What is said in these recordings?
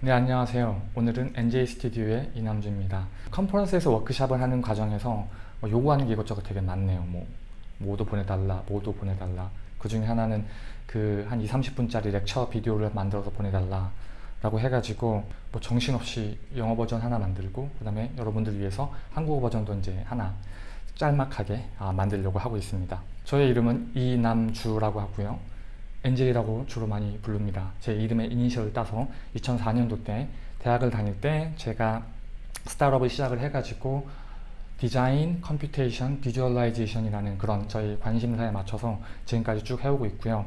네 안녕하세요. 오늘은 NJ 스튜디오의 이남주입니다. 컨퍼런스에서 워크샵을 하는 과정에서 뭐 요구하는 게 이것저것 되게 많네요. 뭐 뭐도 보내달라 뭐도 보내달라. 그 중에 하나는 그 한 2, 30분짜리 렉처 비디오를 만들어서 보내달라 라고 해가지고 뭐 정신없이 영어 버전 하나 만들고 그 다음에 여러분들 위해서 한국어 버전도 이제 하나 짤막하게 아, 만들려고 하고 있습니다. 저의 이름은 이남주라고 하고요 NJ라고 주로 많이 부릅니다. 제 이름의 이니셜을 따서 2004년도 때 대학을 다닐 때 제가 스타트업을 시작을 해가지고 디자인, computation, visualization이라는 그런 저희 관심사에 맞춰서 지금까지 쭉 해오고 있고요.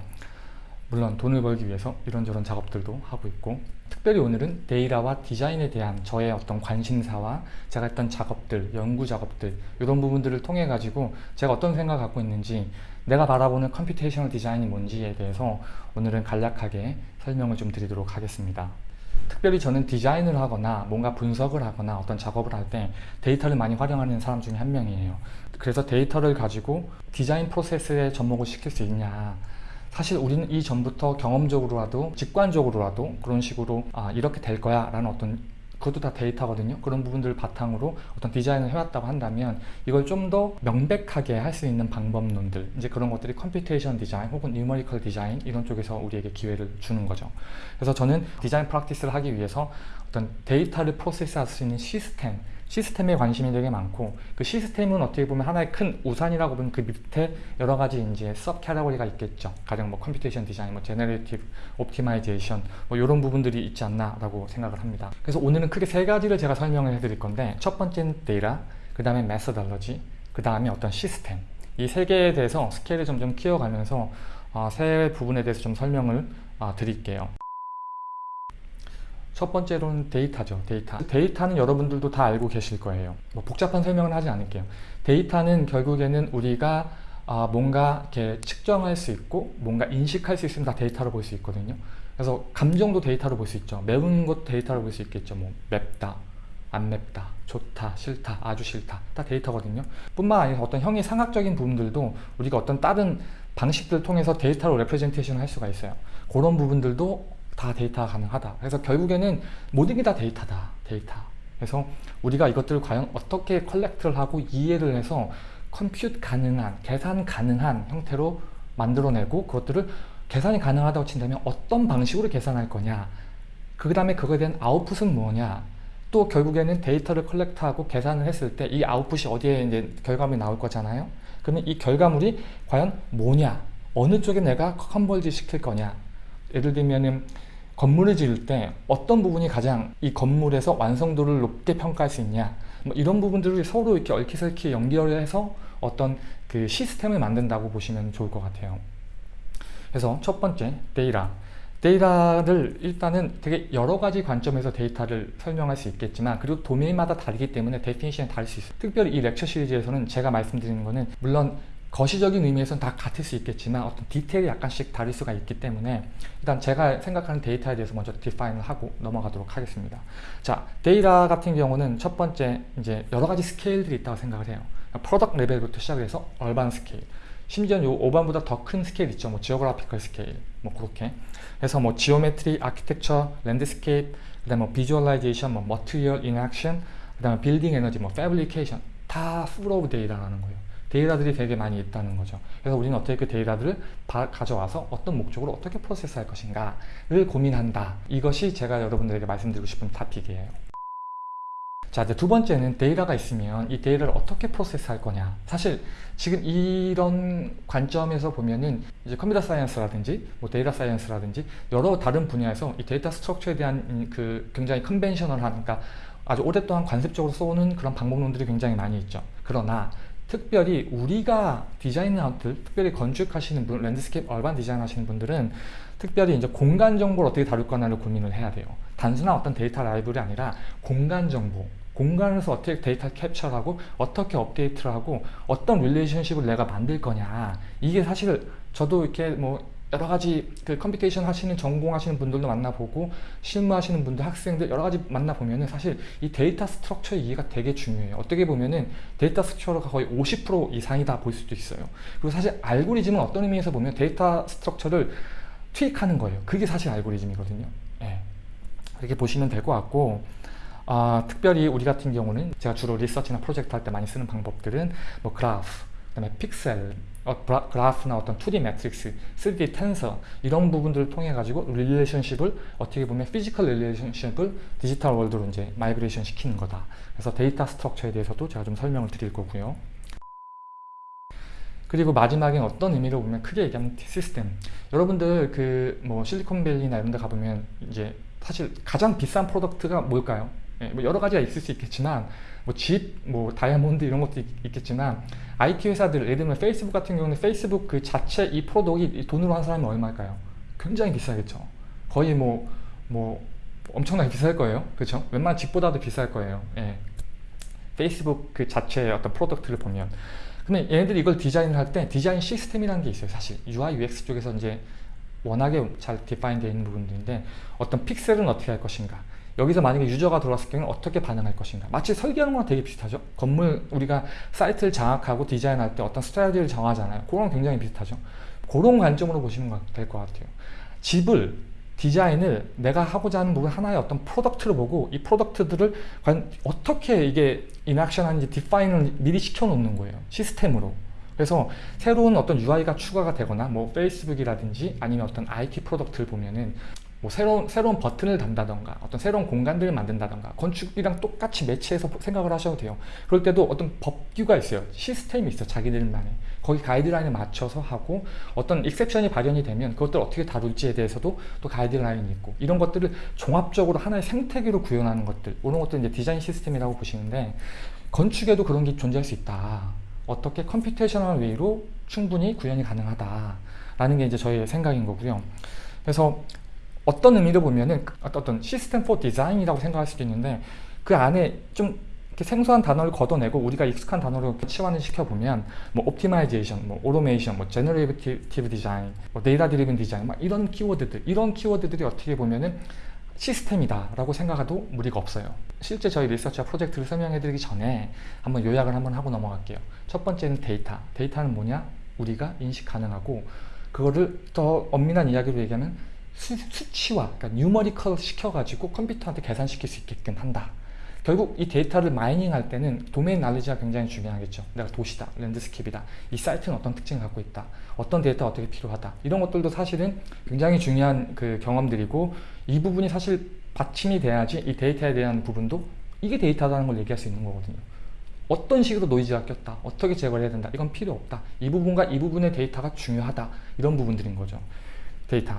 물론 돈을 벌기 위해서 이런저런 작업들도 하고 있고 특별히 오늘은 데이터와 디자인에 대한 저의 어떤 관심사와 제가 했던 작업들, 연구 작업들 이런 부분들을 통해 가지고 제가 어떤 생각을 갖고 있는지 내가 바라보는 computational 디자인이 뭔지에 대해서 오늘은 간략하게 설명을 좀 드리도록 하겠습니다. 특별히 저는 디자인을 하거나 뭔가 분석을 하거나 어떤 작업을 할 때 데이터를 많이 활용하는 사람 중에 한 명이에요. 그래서 데이터를 가지고 디자인 프로세스에 접목을 시킬 수 있냐. 사실 우리는 이전부터 경험적으로라도 직관적으로라도 그런 식으로 아 이렇게 될 거야 라는 어떤 그것도 다 데이터거든요. 그런 부분들을 바탕으로 어떤 디자인을 해왔다고 한다면 이걸 좀 더 명백하게 할 수 있는 방법론들 이제 그런 것들이 computation 디자인 혹은 numerical 디자인 이런 쪽에서 우리에게 기회를 주는 거죠. 그래서 저는 디자인 practice를 하기 위해서 어떤 데이터를 프로세스할 수 있는 시스템 시스템에 관심이 되게 많고 그 시스템은 어떻게 보면 하나의 큰 우산이라고 보면 그 밑에 여러 가지 이제 sub category가 있겠죠. 가령 뭐 computation 디자인, 뭐 generative optimization 뭐 이런 부분들이 있지 않나라고 생각을 합니다. 그래서 오늘은 크게 세 가지를 제가 설명을 해드릴 건데 첫 번째는 데이터, 그 다음에 methodology, 그 다음에 어떤 시스템 이 세 개에 대해서 스케일을 점점 키워가면서 어, 세 부분에 대해서 좀 설명을 어, 드릴게요. 첫 번째로는 데이터죠 데이터. 데이터는 여러분들도 다 알고 계실 거예요. 뭐 복잡한 설명은 하지 않을게요. 데이터는 결국에는 우리가 아, 뭔가 이렇게 측정할 수 있고 뭔가 인식할 수 있으면 다 데이터로 볼 수 있거든요. 그래서 감정도 데이터로 볼 수 있죠. 매운 것 데이터로 볼 수 있겠죠. 뭐 맵다 안 맵다 좋다 싫다 아주 싫다. 다 데이터거든요. 뿐만 아니라 어떤 형이상학적인 부분들도 우리가 어떤 다른 방식들을 통해서 데이터로 representation 할 수가 있어요. 그런 부분들도 다 데이터가 가능하다. 그래서 결국에는 모든 게 다 데이터다 데이터. 그래서 우리가 이것들을 과연 어떻게 collect를 하고 이해를 해서 compute 가능한 계산 가능한 형태로 만들어내고 그것들을 계산이 가능하다고 친다면 어떤 방식으로 계산할 거냐? 그 다음에 그거에 대한 아웃풋은 뭐냐? 또 결국에는 데이터를 collect하고 계산을 했을 때 이 아웃풋이 어디에 이제 결과물이 나올 거잖아요? 그러면 이 결과물이 과연 뭐냐? 어느 쪽에 내가 converge 시킬 거냐? 예를 들면은 건물을 지을 때 어떤 부분이 가장 이 건물에서 완성도를 높게 평가할 수 있냐. 뭐 이런 부분들을 서로 이렇게 얽히설키 연결해서 어떤 그 시스템을 만든다고 보시면 좋을 것 같아요. 그래서 첫 번째 데이터. 데이터를 일단은 되게 여러 가지 관점에서 데이터를 설명할 수 있겠지만 그리고 도메인마다 다르기 때문에 definition이 다를 수 있어요. 특별히 이 lecture 시리즈에서는 제가 말씀드리는 거는 물론 거시적인 의미에서는 다 같을 수 있겠지만 어떤 디테일이 약간씩 다를 수가 있기 때문에 일단 제가 생각하는 데이터에 대해서 먼저 define을 하고 넘어가도록 하겠습니다. 자, 데이터 같은 경우는 첫 번째 이제 여러 가지 스케일들이 있다고 생각을 해요. product 레벨부터 시작을 해서 urban 스케일, 심지어 요 urban보다 더 큰 스케일 있죠. 뭐 geographical 스케일, 뭐 그렇게. 그래서 뭐 geometry, architecture, landscape, 그다음에 뭐 visualization, 뭐 material in action, 그다음에 빌딩 에너지, 뭐 fabrication 다 full of 데이터라는 거예요. 데이터들이 되게 많이 있다는 거죠. 그래서 우리는 어떻게 그 데이터들을 가져와서 어떤 목적으로 어떻게 프로세스할 것인가를 고민한다. 이것이 제가 여러분들에게 말씀드리고 싶은 topic이에요. 자, 이제 두 번째는 데이터가 있으면 이 데이터를 어떻게 프로세스할 거냐. 사실 지금 이런 관점에서 보면은 이제 컴퓨터 science라든지 뭐 데이터 science라든지 여러 다른 분야에서 이 데이터 structure에 대한 그 굉장히 conventional한 그러니까 아주 오랫동안 관습적으로 써오는 그런 방법론들이 굉장히 많이 있죠. 그러나 특별히 우리가 디자이너들, 특별히 건축하시는 분, landscape urban 디자인 하시는 분들은 특별히 이제 공간 정보를 어떻게 다룰 거나를 고민을 해야 돼요. 단순한 어떤 데이터 라이브이 아니라 공간 정보, 공간에서 어떻게 데이터 캡처를 하고 어떻게 업데이트를 하고 어떤 relationship을 내가 만들 거냐 이게 사실 저도 이렇게 뭐 여러 가지 그 computation 하시는 전공하시는 분들도 만나보고 실무하시는 분들 학생들 여러 가지 만나보면은 사실 이 데이터 structure 이해가 되게 중요해요. 어떻게 보면은 데이터 structure가 거의 50% 이상이다 볼 수도 있어요. 그리고 사실 알고리즘은 어떤 의미에서 보면 데이터 structure를 tweak하는 거예요. 그게 사실 알고리즘이거든요. 예. 이렇게 보시면 될 것 같고 아, 특별히 우리 같은 경우는 제가 주로 리서치나 프로젝트 할 때 많이 쓰는 방법들은 뭐 그래프, 그 다음에 픽셀, 어, 브라- 그래프나 어떤 2D 매트릭스, 3D tensor 이런 부분들을 통해 가지고 relationship을 어떻게 보면 physical relationship을 디지털 world로 이제 migration 시키는 거다. 그래서 데이터 structure에 대해서도 제가 좀 설명을 드릴 거고요. 그리고 마지막에 어떤 의미로 보면 크게 얘기하면 시스템. 여러분들 그 뭐 실리콘밸리나 이런 데 가보면 이제 사실 가장 비싼 product가 뭘까요? 예, 뭐 여러 가지가 있을 수 있겠지만 뭐 집, 뭐 다이아몬드 이런 것도 있, 겠지만 IT 회사들 예를 들면 페이스북 같은 경우는 페이스북 그 자체 이 product이 돈으로 한 사람이 얼마일까요? 굉장히 비싸겠죠. 거의 뭐 뭐 엄청나게 비쌀 거예요. 그렇죠? 웬만한 집보다도 비쌀 거예요. 예. 페이스북 그 자체의 어떤 product를 보면 근데 얘네들이 이걸 디자인을 할 때 디자인 시스템이라는 게 있어요 사실 UI UX 쪽에서 이제 워낙에 잘 define 되어 있는 부분들인데 어떤 픽셀은 어떻게 할 것인가 여기서 만약에 유저가 들어왔을 경우는 어떻게 반응할 것인가? 마치 설계하는 거랑 되게 비슷하죠? 건물 우리가 사이트를 장악하고 디자인할 때 어떤 strategy를 정하잖아요. 그거랑 굉장히 비슷하죠? 그런 관점으로 보시면 될 것 같아요. 집을 디자인을 내가 하고자 하는 부분 하나의 어떤 product를 보고 이 product들을 과연 어떻게 이게 interaction 하는지 define을 미리 시켜놓는 거예요. 시스템으로. 그래서 새로운 어떤 UI가 추가가 되거나 뭐 페이스북이라든지 아니면 어떤 IT product를 보면은 뭐 새로운 새로운 버튼을 단다던가 어떤 새로운 공간들을 만든다던가 건축이랑 똑같이 match해서 생각을 하셔도 돼요. 그럴 때도 어떤 법규가 있어요. 시스템이 있어요 자기들만의. 거기 가이드라인에 맞춰서 하고 어떤 exception이 발현이 되면 그것들 을 어떻게 다룰지에 대해서도 또 가이드라인이 있고 이런 것들을 종합적으로 하나의 생태계로 구현하는 것들 이런 것들 이제 디자인 시스템이라고 보시는데 건축에도 그런 게 존재할 수 있다. 어떻게 computational way로 충분히 구현이 가능하다 라는 게 이제 저의 생각인 거고요. 그래서 어떤 의미로 보면은 어떤 system for design이라고 생각할 수도 있는데 그 안에 좀 생소한 단어를 걷어내고 우리가 익숙한 단어로 치환을 시켜보면 뭐 optimization, 뭐 오토메이션, 뭐 generative design, 뭐 data driven design 막 이런 키워드들 이런 키워드들이 어떻게 보면은 시스템이다 라고 생각해도 무리가 없어요. 실제 저희 리서치와 프로젝트를 설명해 드리기 전에 한번 요약을 한번 하고 넘어갈게요. 첫 번째는 데이터. 데이터는 뭐냐? 우리가 인식 가능하고 그거를 더 엄밀한 이야기로 얘기하면 수, 수치화 그러니까 numerical 시켜가지고 컴퓨터한테 계산시킬 수 있게끔 한다. 결국 이 데이터를 mining 할 때는 domain knowledge가 굉장히 중요하겠죠. 내가 도시다, landscape다. 이 사이트는 어떤 특징을 갖고 있다 어떤 데이터가 어떻게 필요하다. 이런 것들도 사실은 굉장히 중요한 그 경험들이고 이 부분이 사실 받침이 돼야지 이 데이터에 대한 부분도 이게 데이터라는 걸 얘기할 수 있는 거거든요. 어떤 식으로 노이즈가 꼈다 어떻게 제거를 해야 된다 이건 필요 없다. 이 부분과 이 부분의 데이터가 중요하다. 이런 부분들인 거죠. 데이터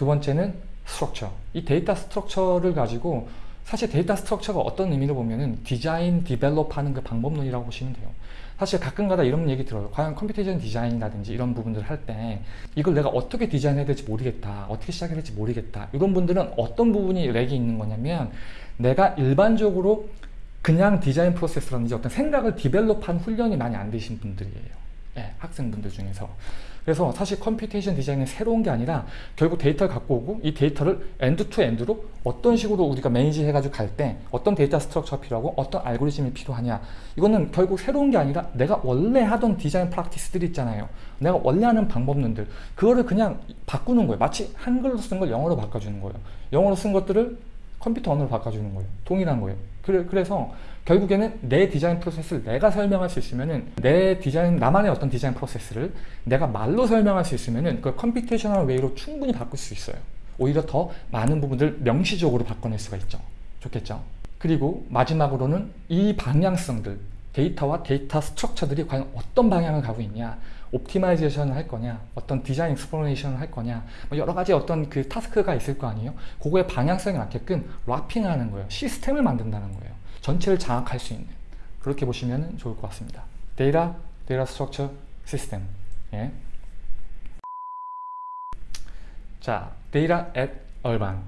두 번째는 structure 이 data structure를 가지고 사실 data structure가 어떤 의미로 보면은 디자인 develop 하는 그 방법론이라고 보시면 돼요. 사실 가끔가다 이런 얘기 들어요. 과연 computation design이라든지 이런 부분들을 할 때 이걸 내가 어떻게 디자인해야 될지 모르겠다 어떻게 시작해야 될지 모르겠다. 이런 분들은 어떤 부분이 lack이 있는 거냐면 내가 일반적으로 그냥 디자인 프로세스라든지 어떤 생각을 develop한 훈련이 많이 안 되신 분들이에요. 예, 학생분들 중에서 그래서 사실 computation design은 새로운 게 아니라 결국 데이터를 갖고 오고 이 데이터를 end to end로 어떤 식으로 우리가 manage 해가지고 갈 때 어떤 data structure가 필요하고 어떤 알고리즘이 필요하냐. 이거는 결국 새로운 게 아니라 내가 원래 하던 design practice들 있잖아요. 내가 원래 하는 방법론들. 그거를 그냥 바꾸는 거예요. 마치 한글로 쓴 걸 영어로 바꿔주는 거예요. 영어로 쓴 것들을 컴퓨터 언어로 바꿔주는 거예요. 동일한 거예요. 그래, 그래서 결국에는 내 디자인 프로세스를 내가 설명할 수 있으면은 내 디자인 나만의 어떤 디자인 프로세스를 내가 말로 설명할 수 있으면은 그 computational way로 충분히 바꿀 수 있어요. 오히려 더 많은 부분들 명시적으로 바꿔낼 수가 있죠. 좋겠죠? 그리고 마지막으로는 이 방향성들 데이터와 data structure들이 과연 어떤 방향을 가고 있냐 optimization을 할 거냐 어떤 design exploration을 할 거냐 뭐 여러 가지 어떤 그 task가 있을 거 아니에요? 그거에 방향성에 맞게끔 wrapping하는 거예요. 시스템을 만든다는 거예요 전체를 장악할 수 있는 그렇게 보시면 좋을 것 같습니다. 데이터, data structure 시스템. 예. 자, data at urban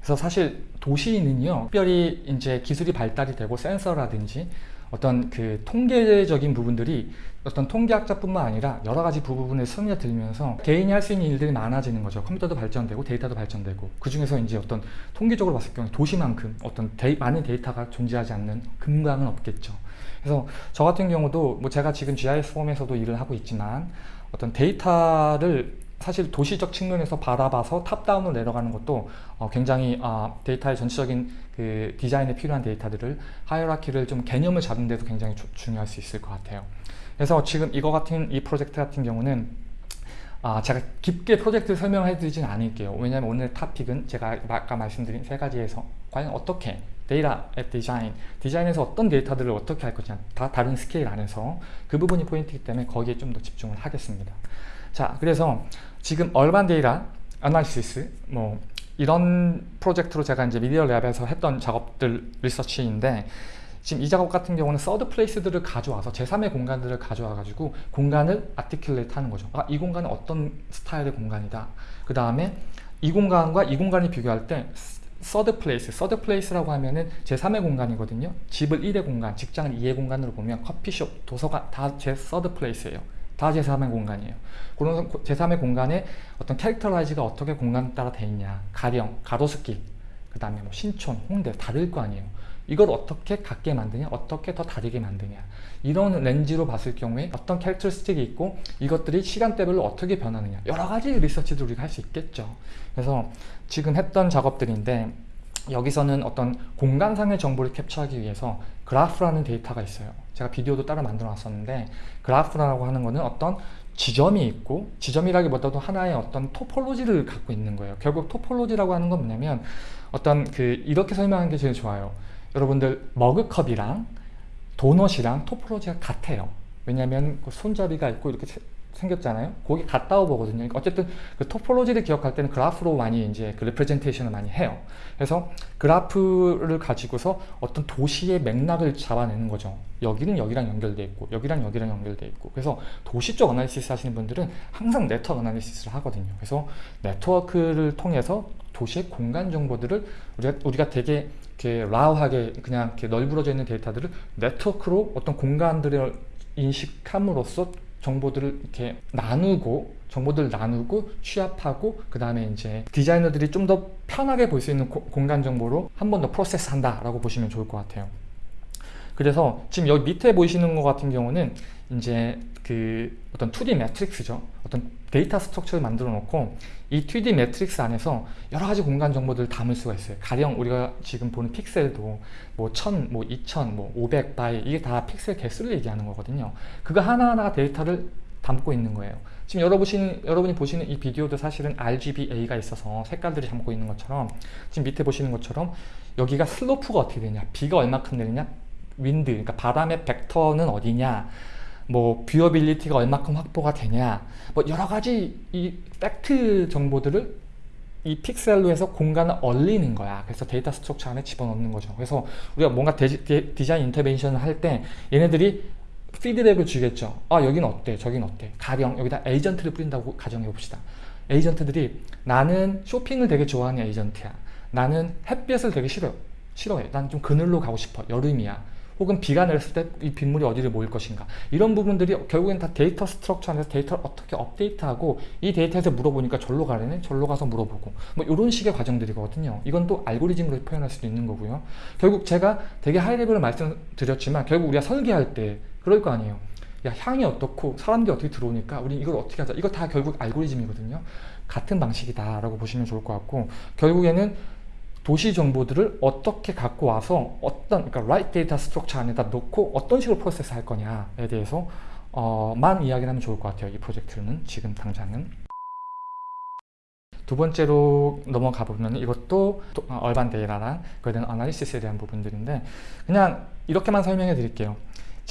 그래서 사실 도시는요 특별히 이제 기술이 발달이 되고 센서라든지 어떤 그 통계적인 부분들이 어떤 통계학자뿐만 아니라 여러 가지 부분을 스며들면서 개인이 할 수 있는 일들이 많아지는 거죠. 컴퓨터도 발전되고 데이터도 발전되고 그 중에서 이제 어떤 통계적으로 봤을 경우 도시만큼 어떤 데이, 많은 데이터가 존재하지 않는 공간은 없겠죠. 그래서 저 같은 경우도 뭐 제가 지금 GIS firm에서도 일을 하고 있지만 어떤 데이터를 사실 도시적 측면에서 바라봐서 top-down으로 내려가는 것도 어, 굉장히 아, 데이터의 전체적인 그 디자인에 필요한 데이터들을 hierarchy를 좀 개념을 잡는 데도 굉장히 주- 중요할 수 있을 것 같아요. 그래서 지금 이거 같은 이 프로젝트 같은 경우는 아, 제가 깊게 프로젝트 설명해 드리진 않을게요. 왜냐하면 오늘 topic은 제가 아까 말씀드린 세 가지에서 과연 어떻게 data at design, 디자인에서 어떤 데이터들을 어떻게 할 것이냐 다 다른 스케일 안에서 그 부분이 포인트이기 때문에 거기에 좀 더 집중을 하겠습니다. 자, 그래서 지금 urban data analysis 뭐 이런 프로젝트로 제가 이제 Media Lab에서 했던 작업들 리서치인데 지금 이 작업 같은 경우는 third place들을 가져와서 제3의 공간들을 가져와 가지고 공간을 articulate 하는 거죠. 아, 이 공간은 어떤 스타일의 공간이다. 그 다음에 이 공간과 이 공간을 비교할 때 third place, third place라고 하면은 제3의 공간이거든요. 집을 1의 공간, 직장을 2의 공간으로 보면 커피숍, 도서관 다 제 third place예요. 다 제3의 공간이에요. 그런 제3의 공간에 어떤 캐릭터라이즈가 어떻게 공간 따라 돼 있냐. 가령, 가로수길, 그 다음에 뭐 신촌, 홍대 다를 거 아니에요. 이걸 어떻게 같게 만드냐, 어떻게 더 다르게 만드냐. 이런 렌즈로 봤을 경우에 어떤 캐릭터스틱이 있고 이것들이 시간대별로 어떻게 변하느냐. 여러 가지 리서치도 우리가 할 수 있겠죠. 그래서 지금 했던 작업들인데 여기서는 어떤 공간상의 정보를 캡처하기 위해서 그래프라는 데이터가 있어요. 제가 비디오도 따로 만들어 놨었는데 그래프라고 하는 거는 어떤 지점이 있고 지점이라기보다도 하나의 어떤 토폴로지를 갖고 있는 거예요. 결국 토폴로지라고 하는 건 뭐냐면 어떤 그 이렇게 설명하는 게 제일 좋아요. 여러분들 머그컵이랑 도넛이랑 토폴로지가 같아요. 왜냐하면 그 손잡이가 있고 이렇게 세- 생겼잖아요. 거기 같다고 보거든요. 그러니까 어쨌든 그 토폴로지를 기억할 때는 그래프로 많이 이제 그 레프레젠테이션을 많이 해요. 그래서 그래프를 가지고서 어떤 도시의 맥락을 잡아내는 거죠. 여기는 여기랑 연결돼 있고 여기랑 여기랑 연결돼 있고 그래서 도시 쪽 analysis 하시는 분들은 항상 network analysis를 하거든요. 그래서 네트워크를 통해서 도시의 공간 정보들을 우리가, 우리가 되게 이렇게 raw하게 그냥 이렇게 널브러져 있는 데이터들을 네트워크로 어떤 공간들을 인식함으로써 정보들을 이렇게 나누고 정보들을 나누고 취합하고 그 다음에 이제 디자이너들이 좀 더 편하게 볼 수 있는 고- 공간 정보로 한 번 더 프로세스 한다 라고 보시면 좋을 것 같아요. 그래서 지금 여기 밑에 보이시는 것 같은 경우는 이제 그 어떤 2D matrix죠. 어떤 data structure를 만들어 놓고 이 2D 매트릭스 안에서 여러 가지 공간 정보들을 담을 수가 있어요. 가령 우리가 지금 보는 픽셀도 뭐 1000, 뭐 2000, 뭐 500 by 이게 다 픽셀 개수를 얘기하는 거거든요. 그거 하나하나가 데이터를 담고 있는 거예요. 지금 여러분이, 여러분이 보시는 이 비디오도 사실은 RGBA가 있어서 색깔들이 담고 있는 것처럼 지금 밑에 보시는 것처럼 여기가 슬로프가 어떻게 되냐, 비가 얼마큼 내리냐, wind, 그러니까 바람의 벡터는 어디냐, 뭐 viewability가 얼마큼 확보가 되냐, 뭐 여러 가지 이 팩트 정보들을 이 픽셀로 해서 공간을 얼리는 거야. 그래서 data structure 안에 집어넣는 거죠. 그래서 우리가 뭔가 데, 데, design intervention을 할 때 얘네들이 피드백을 주겠죠. 아 여긴 어때? 저긴 어때? 가령 여기다 에이전트를 뿌린다고 가정해 봅시다. 에이전트들이 나는 쇼핑을 되게 좋아하는 에이전트야. 나는 햇볕을 되게 싫어. 싫어해. 난 좀 그늘로 가고 싶어. 여름이야. 혹은 비가 내렸을 때 이 빗물이 어디를 모일 것인가. 이런 부분들이 결국엔 다 data structure 안에서 데이터를 어떻게 업데이트하고 이 데이터에서 물어보니까 절로 가려네. 절로 가서 물어보고. 뭐 이런 식의 과정들이거든요. 이건 또 알고리즘으로 표현할 수도 있는 거고요. 결국 제가 되게 high level을 말씀드렸지만 결국 우리가 설계할 때 그럴 거 아니에요. 야 향이 어떻고 사람들이 어떻게 들어오니까 우리 이걸 어떻게 하자. 이거 다 결국 알고리즘이거든요. 같은 방식이다 라고 보시면 좋을 것 같고 결국에는 도시 정보들을 어떻게 갖고 와서 어떤 그러니까 right data structure 안에다 놓고 어떤 식으로 프로세스 할 거냐에 대해서 어, 만 이야기를 하면 좋을 것 같아요. 이 프로젝트는 지금 당장은 두 번째로 넘어가 보면 이것도 도- 어, 얼반 데이터랑 그에 대한 아나리시스에 대한 부분들인데 그냥 이렇게만 설명해 드릴게요.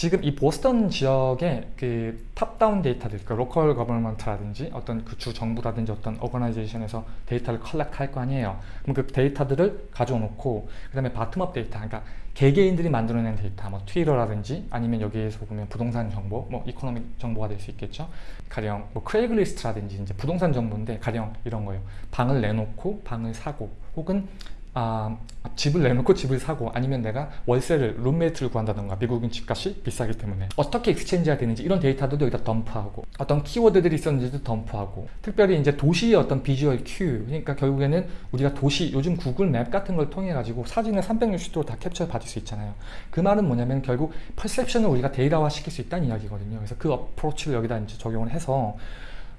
지금 이 보스턴 지역의 그 top-down 데이터들, 그러니까 local government라든지 어떤 그 주 정부라든지 어떤 오거나이제이션에서 데이터를 collect 할거 아니에요. 그럼 그 데이터들을 가져놓고 그 다음에 bottom-up 데이터, 그러니까 개개인들이 만들어낸 데이터, 뭐 트위터라든지 아니면 여기에서 보면 부동산 정보, 뭐 economic 정보가 될 수 있겠죠. 가령 뭐 Craigslist라든지 이제 부동산 정보인데 가령 이런 거예요. 방을 내놓고 방을 사고 혹은 아, 집을 내놓고 집을 사고 아니면 내가 월세를 룸메이트를 구한다던가 미국은 집값이 비싸기 때문에. 어떻게 exchange가 되는지 이런 데이터들도 여기다 dump하고 어떤 키워드들이 있었는지도 dump하고. 특별히 이제 도시의 어떤 visual cue. 그러니까 결국에는 우리가 도시 요즘 구글 맵 같은 걸 통해 가지고 사진을 360도로 다 캡처 받을 수 있잖아요. 그 말은 뭐냐면 결국 perception을 우리가 데이터화 시킬 수 있다는 이야기거든요. 그래서 그 approach를 여기다 이제 적용을 해서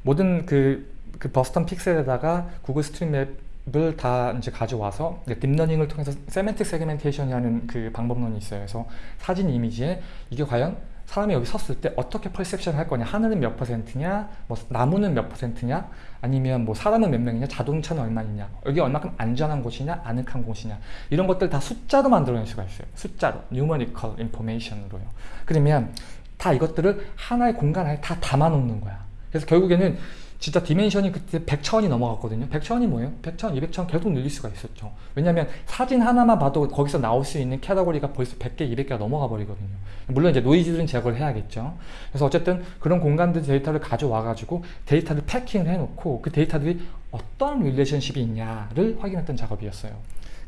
모든 그 그 보스턴 픽셀에다가 구글 스트리트맵 을다 이제 가져와서 딥러닝을 통해서 semantic segmentation이라는 그 방법론이 있어요. 그래서 사진 이미지에 이게 과연 사람이 여기 섰을 때 어떻게 perception 할 거냐? 하늘은 몇 퍼센트냐? 뭐 나무는 몇 퍼센트냐? 아니면 뭐 사람은 몇 명이냐? 자동차는 얼마냐? 여기 얼마큼 안전한 곳이냐? 아늑한 곳이냐? 이런 것들 다 숫자로 만들어낼 수가 있어요. 숫자로. numerical information으로요. 그러면 다 이것들을 하나의 공간 안에 다 담아 놓는 거야. 그래서 결국에는 진짜 dimension이 그때 100차원이 넘어갔거든요. 100차원이 뭐예요? 100차원, 200차원 계속 늘릴 수가 있었죠. 왜냐면 사진 하나만 봐도 거기서 나올 수 있는 카테고리가 벌써 100개, 200개가 넘어가 버리거든요. 물론 이제 노이즈는 제거를 해야겠죠. 그래서 어쨌든 그런 공간들 데이터를 가져와 가지고 데이터를 packing을 해놓고 그 데이터들이 어떤 relationship이 있냐를 확인했던 작업이었어요.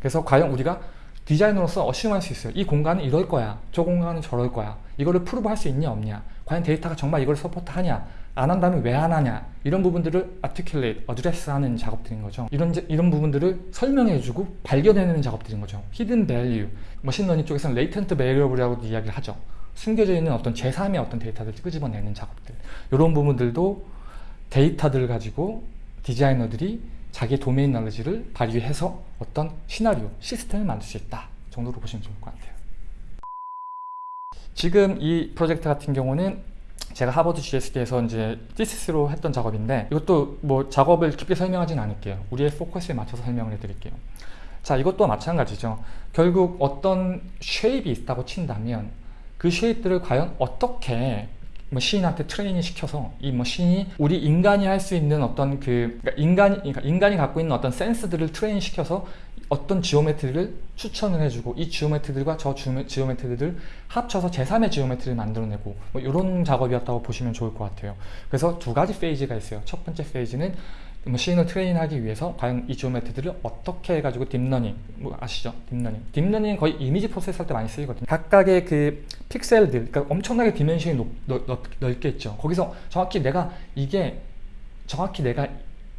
그래서 과연 우리가 디자이너로서 assume할 수 있어요. 이 공간은 이럴 거야. 저 공간은 저럴 거야. 이거를 prove 할 수 있냐 없냐. 과연 데이터가 정말 이걸 support하냐 안 한다면 왜 안 하냐? 이런 부분들을 articulate, address 하는 작업들인 거죠. 이런 제- 이런 부분들을 설명해주고 발견해내는 작업들인 거죠. hidden value. 머신러닝 쪽에서는 latent variable이라고 이야기를 하죠. 숨겨져 있는 어떤 제3의 어떤 데이터를 끄집어내는 작업들. 이런 부분들도 데이터들을 가지고 디자이너들이 자기 도메인 너리지를 발휘해서 어떤 시나리오, 시스템을 만들 수 있다 정도로 보시면 좋을 것 같아요. 지금 이 프로젝트 같은 경우는 제가 하버드 GSD에서 이제 thesis로 했던 작업인데 이것도 뭐 작업을 깊게 설명하진 않을게요. 우리의 포커스에 맞춰서 설명을 해드릴게요. 자 이것도 마찬가지죠. 결국 어떤 shape이 있다고 친다면 그 shape들을 과연 어떻게 machine한테 트레이닝 시켜서 이 machine이 우리 인간이 할 수 있는 어떤 그 그러니까 인간이 그러니까 인간이 갖고 있는 어떤 센스들을 트레이닝 시켜서 어떤 geometry를 추천을 해주고 이 geometry들과 저 geome- geometry를 합쳐서 제3의 geometry를 만들어내고 뭐 이런 작업이었다고 보시면 좋을 것 같아요. 그래서 두 가지 phase가 있어요. 첫 번째 phase는 machine을 train하기 위해서 과연 이 geometry를 어떻게 해가지고 딥러닝 뭐 아시죠? 딥러닝 딥러닝은 거의 이미지 process 할 때 많이 쓰이거든요 각각의 그 픽셀들 그러니까 엄청나게 dimension이 넓게 있죠 거기서 정확히 내가 이게 정확히 내가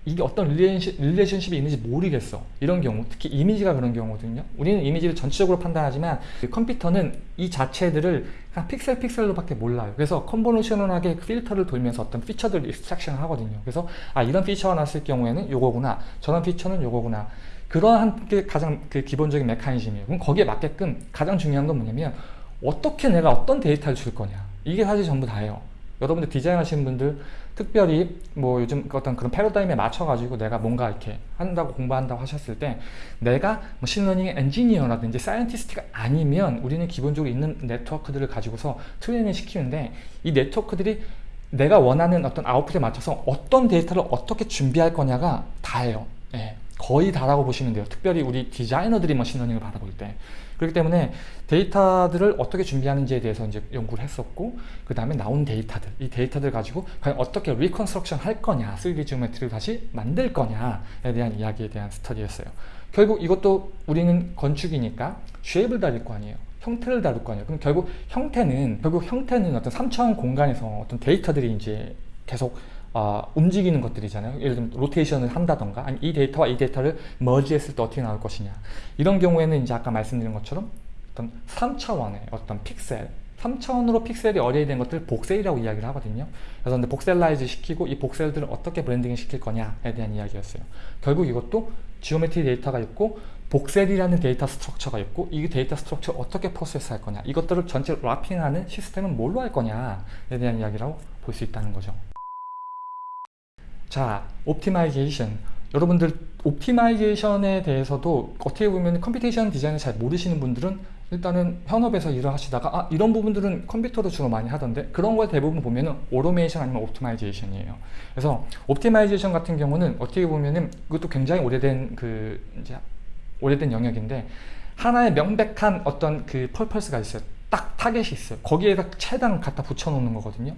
이게 어떤 relation, relationship이 있는지 모르겠어. 이런 경우 특히 이미지가 그런 경우거든요. 우리는 이미지를 전체적으로 판단하지만 그 컴퓨터는 이 자체들을 그냥 픽셀 픽셀로 밖에 몰라요. 그래서 convolutional하게 필터를 돌면서 어떤 feature들을 extraction을 하거든요. 그래서 아 이런 피처가 났을 경우에는 요거구나. 저런 피처는 요거구나. 그러한 게 가장 그 기본적인 메커니즘이에요. 그럼 거기에 맞게끔 가장 중요한 건 뭐냐면 어떻게 내가 어떤 데이터를 줄 거냐. 이게 사실 전부 다예요. 여러분들 디자인 하시는 분들 특별히 뭐 요즘 어떤 그런 패러다임에 맞춰 가지고 내가 뭔가 이렇게 한다고 공부한다고 하셨을 때 내가 머신러닝 엔지니어라든지 scientist가 아니면 우리는 기본적으로 있는 네트워크들을 가지고서 트레이닝을 시키는데 이 네트워크들이 내가 원하는 어떤 아웃풋에 맞춰서 어떤 데이터를 어떻게 준비할 거냐가 다예요. 예, 거의 다라고 보시면 돼요. 특별히 우리 디자이너들이 머신러닝을 받아볼 때 그렇기 때문에 데이터들을 어떻게 준비하는지에 대해서 이제 연구를 했었고 그 다음에 나온 데이터들 이 데이터들 가지고 과연 어떻게 reconstruction 할 거냐 3D geometry를 다시 만들 거냐에 대한 이야기에 대한 스터디였어요. 결국 이것도 우리는 건축이니까 shape을 다룰 거 아니에요. 형태를 다룰 거 아니에요. 그럼 결국 형태는 결국 형태는 어떤 3차원 공간에서 어떤 데이터들이 이제 계속 어, 움직이는 것들이잖아요. 예를 들면 로테이션을 한다던가 아니 이 데이터와 이 데이터를 merge했을 때 어떻게 나올 것이냐 이런 경우에는 이제 아까 말씀드린 것처럼 어떤 3차원의 어떤 픽셀 3차원으로 픽셀이 array된 것들을 voxel이라고 이야기를 하거든요. 그래서 근데 voxelize 시키고 이 voxel들을 어떻게 blending을 시킬 거냐에 대한 이야기였어요. 결국 이것도 geometry 데이터가 있고 voxel이라는 data structure가 있고 이 data structure를 어떻게 프로세스 할 거냐 이것들을 전체로 wrapping하는 시스템은 뭘로 할 거냐에 대한 이야기라고 볼 수 있다는 거죠. 자, optimization. 여러분들 optimization에 대해서도 어떻게 보면 computation 디자인을 잘 모르시는 분들은 일단은 현업에서 일을 하시다가 아 이런 부분들은 컴퓨터로 주로 많이 하던데 그런 걸 대부분 보면은 오토메이션 아니면 optimization이에요. 그래서 optimization 같은 경우는 어떻게 보면은 이것도 굉장히 오래된 그 이제 오래된 영역인데 하나의 명백한 어떤 그 purpose가 있어요. 딱 타겟이 있어요. 거기에다 최대한 갖다 붙여 놓는 거거든요.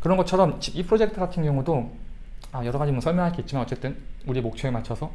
그런 것처럼 이 프로젝트 같은 경우도 아, 여러 가지 뭐 설명할 게 있지만 어쨌든 우리 목표에 맞춰서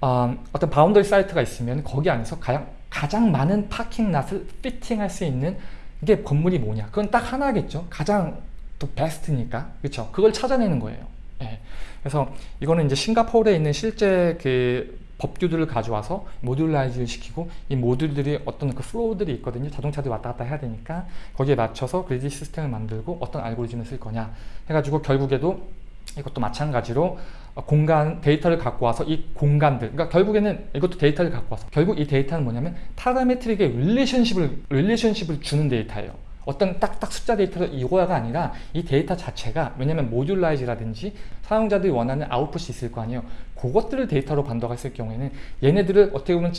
어, 어떤 boundary site가 있으면 거기 안에서 가장, 가장 많은 parking lot을 fitting할 수 있는 게 건물이 뭐냐. 그건 딱 하나겠죠. 가장 또 베스트니까. 그렇죠 그걸 찾아내는 거예요. 예. 그래서 이거는 이제 싱가포르에 있는 실제 그 법규들을 가져와서 modularize를 시키고 이 모듈들이 어떤 그 flow들이 있거든요. 자동차들이 왔다 갔다 해야 되니까 거기에 맞춰서 그리드 시스템을 만들고 어떤 알고리즘을 쓸 거냐 해가지고 결국에도 이것도 마찬가지로 공간 데이터를 갖고 와서 이 공간들 그러니까 결국에는 이것도 데이터를 갖고 와서 결국 이 데이터는 뭐냐면 parametric의 relationship을 relationship을 주는 데이터예요. 어떤 딱딱 숫자 데이터를 이거야가 아니라 이 데이터 자체가 왜냐면 modularize라든지 사용자들이 원하는 아웃풋이 있을 거 아니에요. 그것들을 데이터로 반도했을 경우에는 얘네들을 어떻게 보면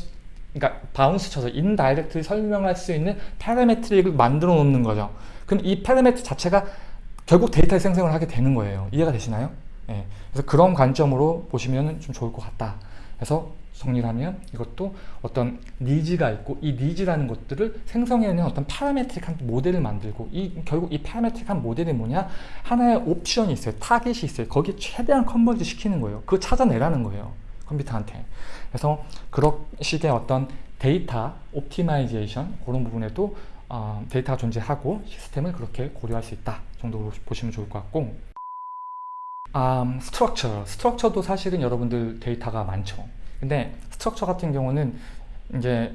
그러니까 bounce 쳐서 indirect를 설명할 수 있는 parametric을 만들어 놓는 거죠. 그럼 이 parametric 자체가 결국 데이터의 생성을 하게 되는 거예요. 이해가 되시나요? 예. 그래서 그런 관점으로 보시면 좀 좋을 것 같다. 그래서 정리를 하면 이것도 어떤 needs가 있고 이 needs라는 것들을 생성해내는 어떤 parametric한 모델을 만들고 이 결국 이 parametric한 모델이 뭐냐 하나의 옵션이 있어요 타겟이 있어요 거기에 최대한 converge 시키는 거예요 그거 찾아내라는 거예요 컴퓨터한테 그래서 그런 식의 어떤 data optimization 그런 부분에도 어, 데이터가 존재하고 시스템을 그렇게 고려할 수 있다 정도로 보시면 좋을 것 같고. 음, structure. structure도 사실은 여러분들 데이터가 많죠. 근데 structure 같은 경우는 이제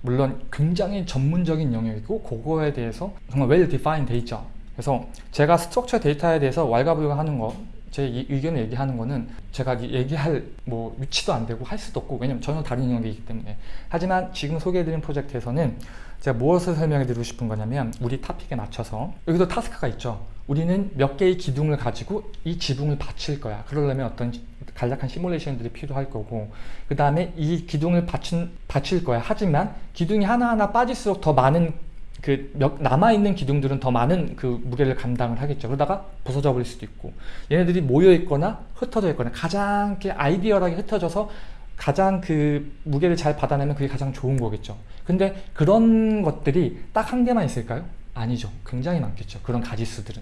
물론 굉장히 전문적인 영역이고 그거에 대해서 정말 well defined 돼 있죠 그래서 제가 structure 데이터에 대해서 왈가불가하는 거 제 의견을 얘기하는 거는 제가 얘기할 뭐 위치도 안 되고 할 수도 없고 왜냐면 전혀 다른 영역이기 때문에. 하지만 지금 소개해드린 프로젝트에서는 제가 무엇을 설명해 드리고 싶은 거냐면 우리 타픽에 맞춰서 여기도 타스크가 있죠. 우리는 몇 개의 기둥을 가지고 이 지붕을 받칠 거야. 그러려면 어떤 간략한 시뮬레이션들이 필요할 거고 그 다음에 이 기둥을 받친, 받칠 거야. 하지만 기둥이 하나하나 빠질수록 더 많은 그 남아있는 기둥들은 더 많은 그 무게를 감당을 하겠죠. 그러다가 부서져 버릴 수도 있고 얘네들이 모여 있거나 흩어져 있거나 가장 아이디어하게 흩어져서 가장 그 무게를 잘 받아내면 그게 가장 좋은 거겠죠. 근데 그런 것들이 딱 한 개만 있을까요? 아니죠. 굉장히 많겠죠. 그런 가지수들은.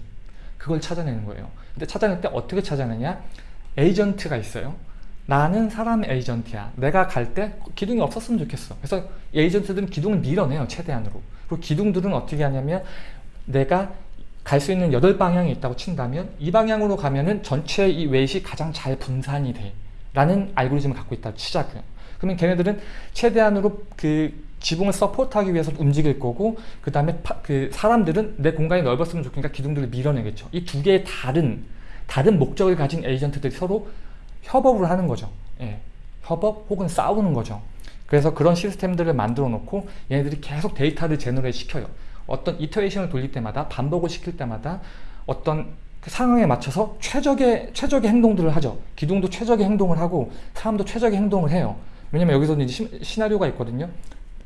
그걸 찾아내는 거예요. 근데 찾아낼 때 어떻게 찾아내냐? 에이전트가 있어요. 나는 사람 에이전트야. 내가 갈 때 기둥이 없었으면 좋겠어. 그래서 에이전트들은 기둥을 밀어내요 최대한으로. 그리고 기둥들은 어떻게 하냐면 내가 갈 수 있는 여덟 방향이 있다고 친다면 이 방향으로 가면은 전체 이 웨이시 가장 잘 분산이 돼 라는 알고리즘을 갖고 있다 치자고요. 그러면 걔네들은 최대한으로 그 지붕을 support하기 위해서 움직일 거고 그 다음에 그 사람들은 내 공간이 넓었으면 좋겠으니까 기둥들을 밀어내겠죠. 이 두 개의 다른 다른 목적을 가진 에이전트들이 서로 협업을 하는 거죠. 예, 협업 혹은 싸우는 거죠. 그래서 그런 시스템들을 만들어 놓고 얘네들이 계속 데이터를 generate 시켜요. 어떤 iteration을 돌릴 때마다 반복을 시킬 때마다 어떤 그 상황에 맞춰서 최적의 최적의 행동들을 하죠. 기둥도 최적의 행동을 하고 사람도 최적의 행동을 해요. 왜냐면 여기서 이제 시, 시나리오가 있거든요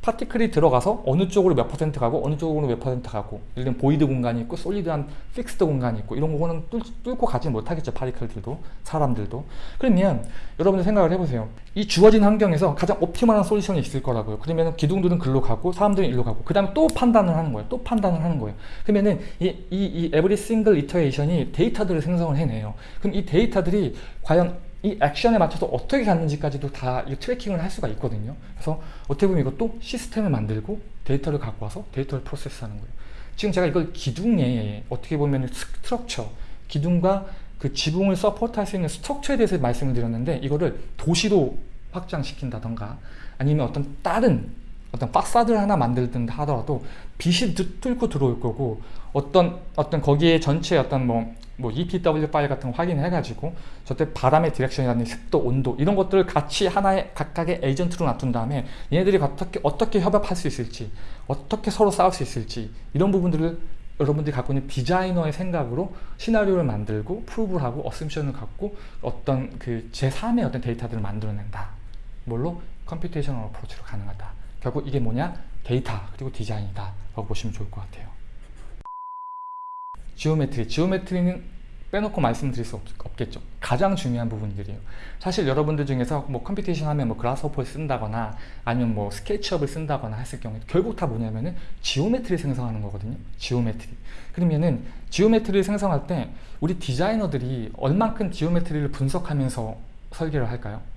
particle이 들어가서 어느 쪽으로 몇 퍼센트 가고 어느 쪽으로 몇 퍼센트 가고 예를 들면 void 공간이 있고 solid한 fixed 공간이 있고 이런 거는 뚫, 뚫고 가지 못하겠죠 particle들도 사람들도. 그러면 여러분들 생각을 해보세요. 이 주어진 환경에서 가장 optimal한 solution이 있을 거라고요. 그러면 기둥들은 글로 가고 사람들은 일로 가고 그 다음에 또 판단을 하는 거예요. 또 판단을 하는 거예요. 그러면은 이, 이, 이 every single iteration이 데이터들을 생성을 해내요. 그럼 이 데이터들이 과연 이 액션에 맞춰서 어떻게 갔는지까지도 다 tracking을 할 수가 있거든요. 그래서 어떻게 보면 이것도 시스템을 만들고 데이터를 갖고 와서 데이터를 프로세스하는 거예요. 지금 제가 이걸 기둥에 어떻게 보면 structure, 기둥과 그 지붕을 support할 수 있는 structure에 대해서 말씀을 드렸는데 이거를 도시로 확장시킨다던가 아니면 어떤 다른 어떤 파사드를 하나 만들든가 하더라도 빛이 뚫고 들어올 거고 어떤 어떤 거기에 전체 어떤 뭐, 뭐 EPW 파일 같은 거 확인해 가지고 저때 바람의 direction이라든지 습도, 온도 이런 것들을 같이 하나의 각각의 에이전트로 놔둔 다음에 얘네들이 어떻게 어떻게 협업할 수 있을지 어떻게 서로 싸울 수 있을지 이런 부분들을 여러분들이 갖고 있는 디자이너의 생각으로 시나리오를 만들고 prove를 하고 assumption을 갖고 어떤 그 제3의 어떤 데이터들을 만들어낸다. 뭘로? computational approach로 가능하다. 결국 이게 뭐냐? 데이터 그리고 디자인이다 라고 보시면 좋을 것 같아요. geometry, geometry는 빼놓고 말씀드릴 수 없, 겠죠 가장 중요한 부분들이에요. 사실 여러분들 중에서 뭐 computation 하면 뭐 Grasshopper를 쓴다거나 아니면 뭐 SketchUp을 쓴다거나 했을 경우에 결국 다 뭐냐면은 geometry 생성하는 거거든요. geometry. 그러면은 geometry를 생성할 때 우리 디자이너들이 얼만큼 geometry를 분석하면서 설계를 할까요?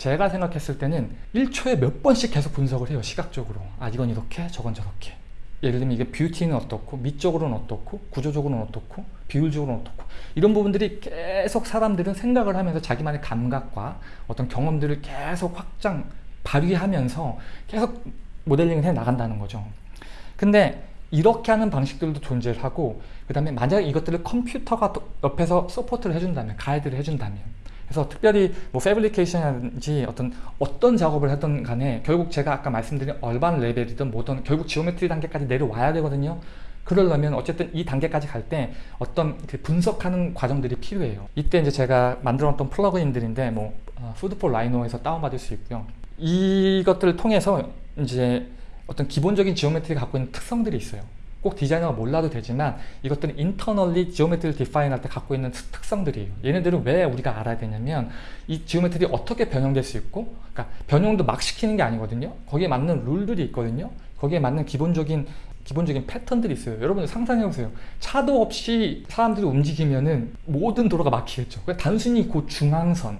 예? 제가 생각했을 때는 1초에 몇 번씩 계속 분석을 해요. 시각적으로. 아 이건 이렇게 저건 저렇게. 예를 들면 이게 beauty는 어떻고 미적으로는 어떻고 구조적으로는 어떻고 비율적으로는 어떻고 이런 부분들이 계속 사람들은 생각을 하면서 자기만의 감각과 어떤 경험들을 계속 확장 발휘하면서 계속 모델링을 해 나간다는 거죠 근데 이렇게 하는 방식들도 존재를 하고 그 다음에 만약에 이것들을 컴퓨터가 또 옆에서 support를 해준다면 가이드를 해준다면 그래서 특별히 뭐 fabrication이라든지 어떤 어떤 작업을 하든 간에 결국 제가 아까 말씀드린 urban 레벨이든 뭐든 결국 geometry 단계까지 내려와야 되거든요. 그러려면 어쨌든 이 단계까지 갈 때 어떤 그 분석하는 과정들이 필요해요. 이때 이제 제가 만들어 놨던 플러그인들인데 뭐 어, Food4Rhino에서 다운받을 수 있고요. 이것들을 통해서 이제 어떤 기본적인 geometry가 갖고 있는 특성들이 있어요 꼭 디자이너가 몰라도 되지만 이것들은 internally geometry를 define 할 때 갖고 있는 특- 특성들이에요. 얘네들은 왜 우리가 알아야 되냐면 이 geometry 어떻게 변형될 수 있고 그러니까 변형도 막 시키는 게 아니거든요. 거기에 맞는 룰들이 있거든요. 거기에 맞는 기본적인 기본적인 패턴들이 있어요. 여러분 상상해보세요. 차도 없이 사람들이 움직이면은 모든 도로가 막히겠죠. 그냥 단순히 그 중앙선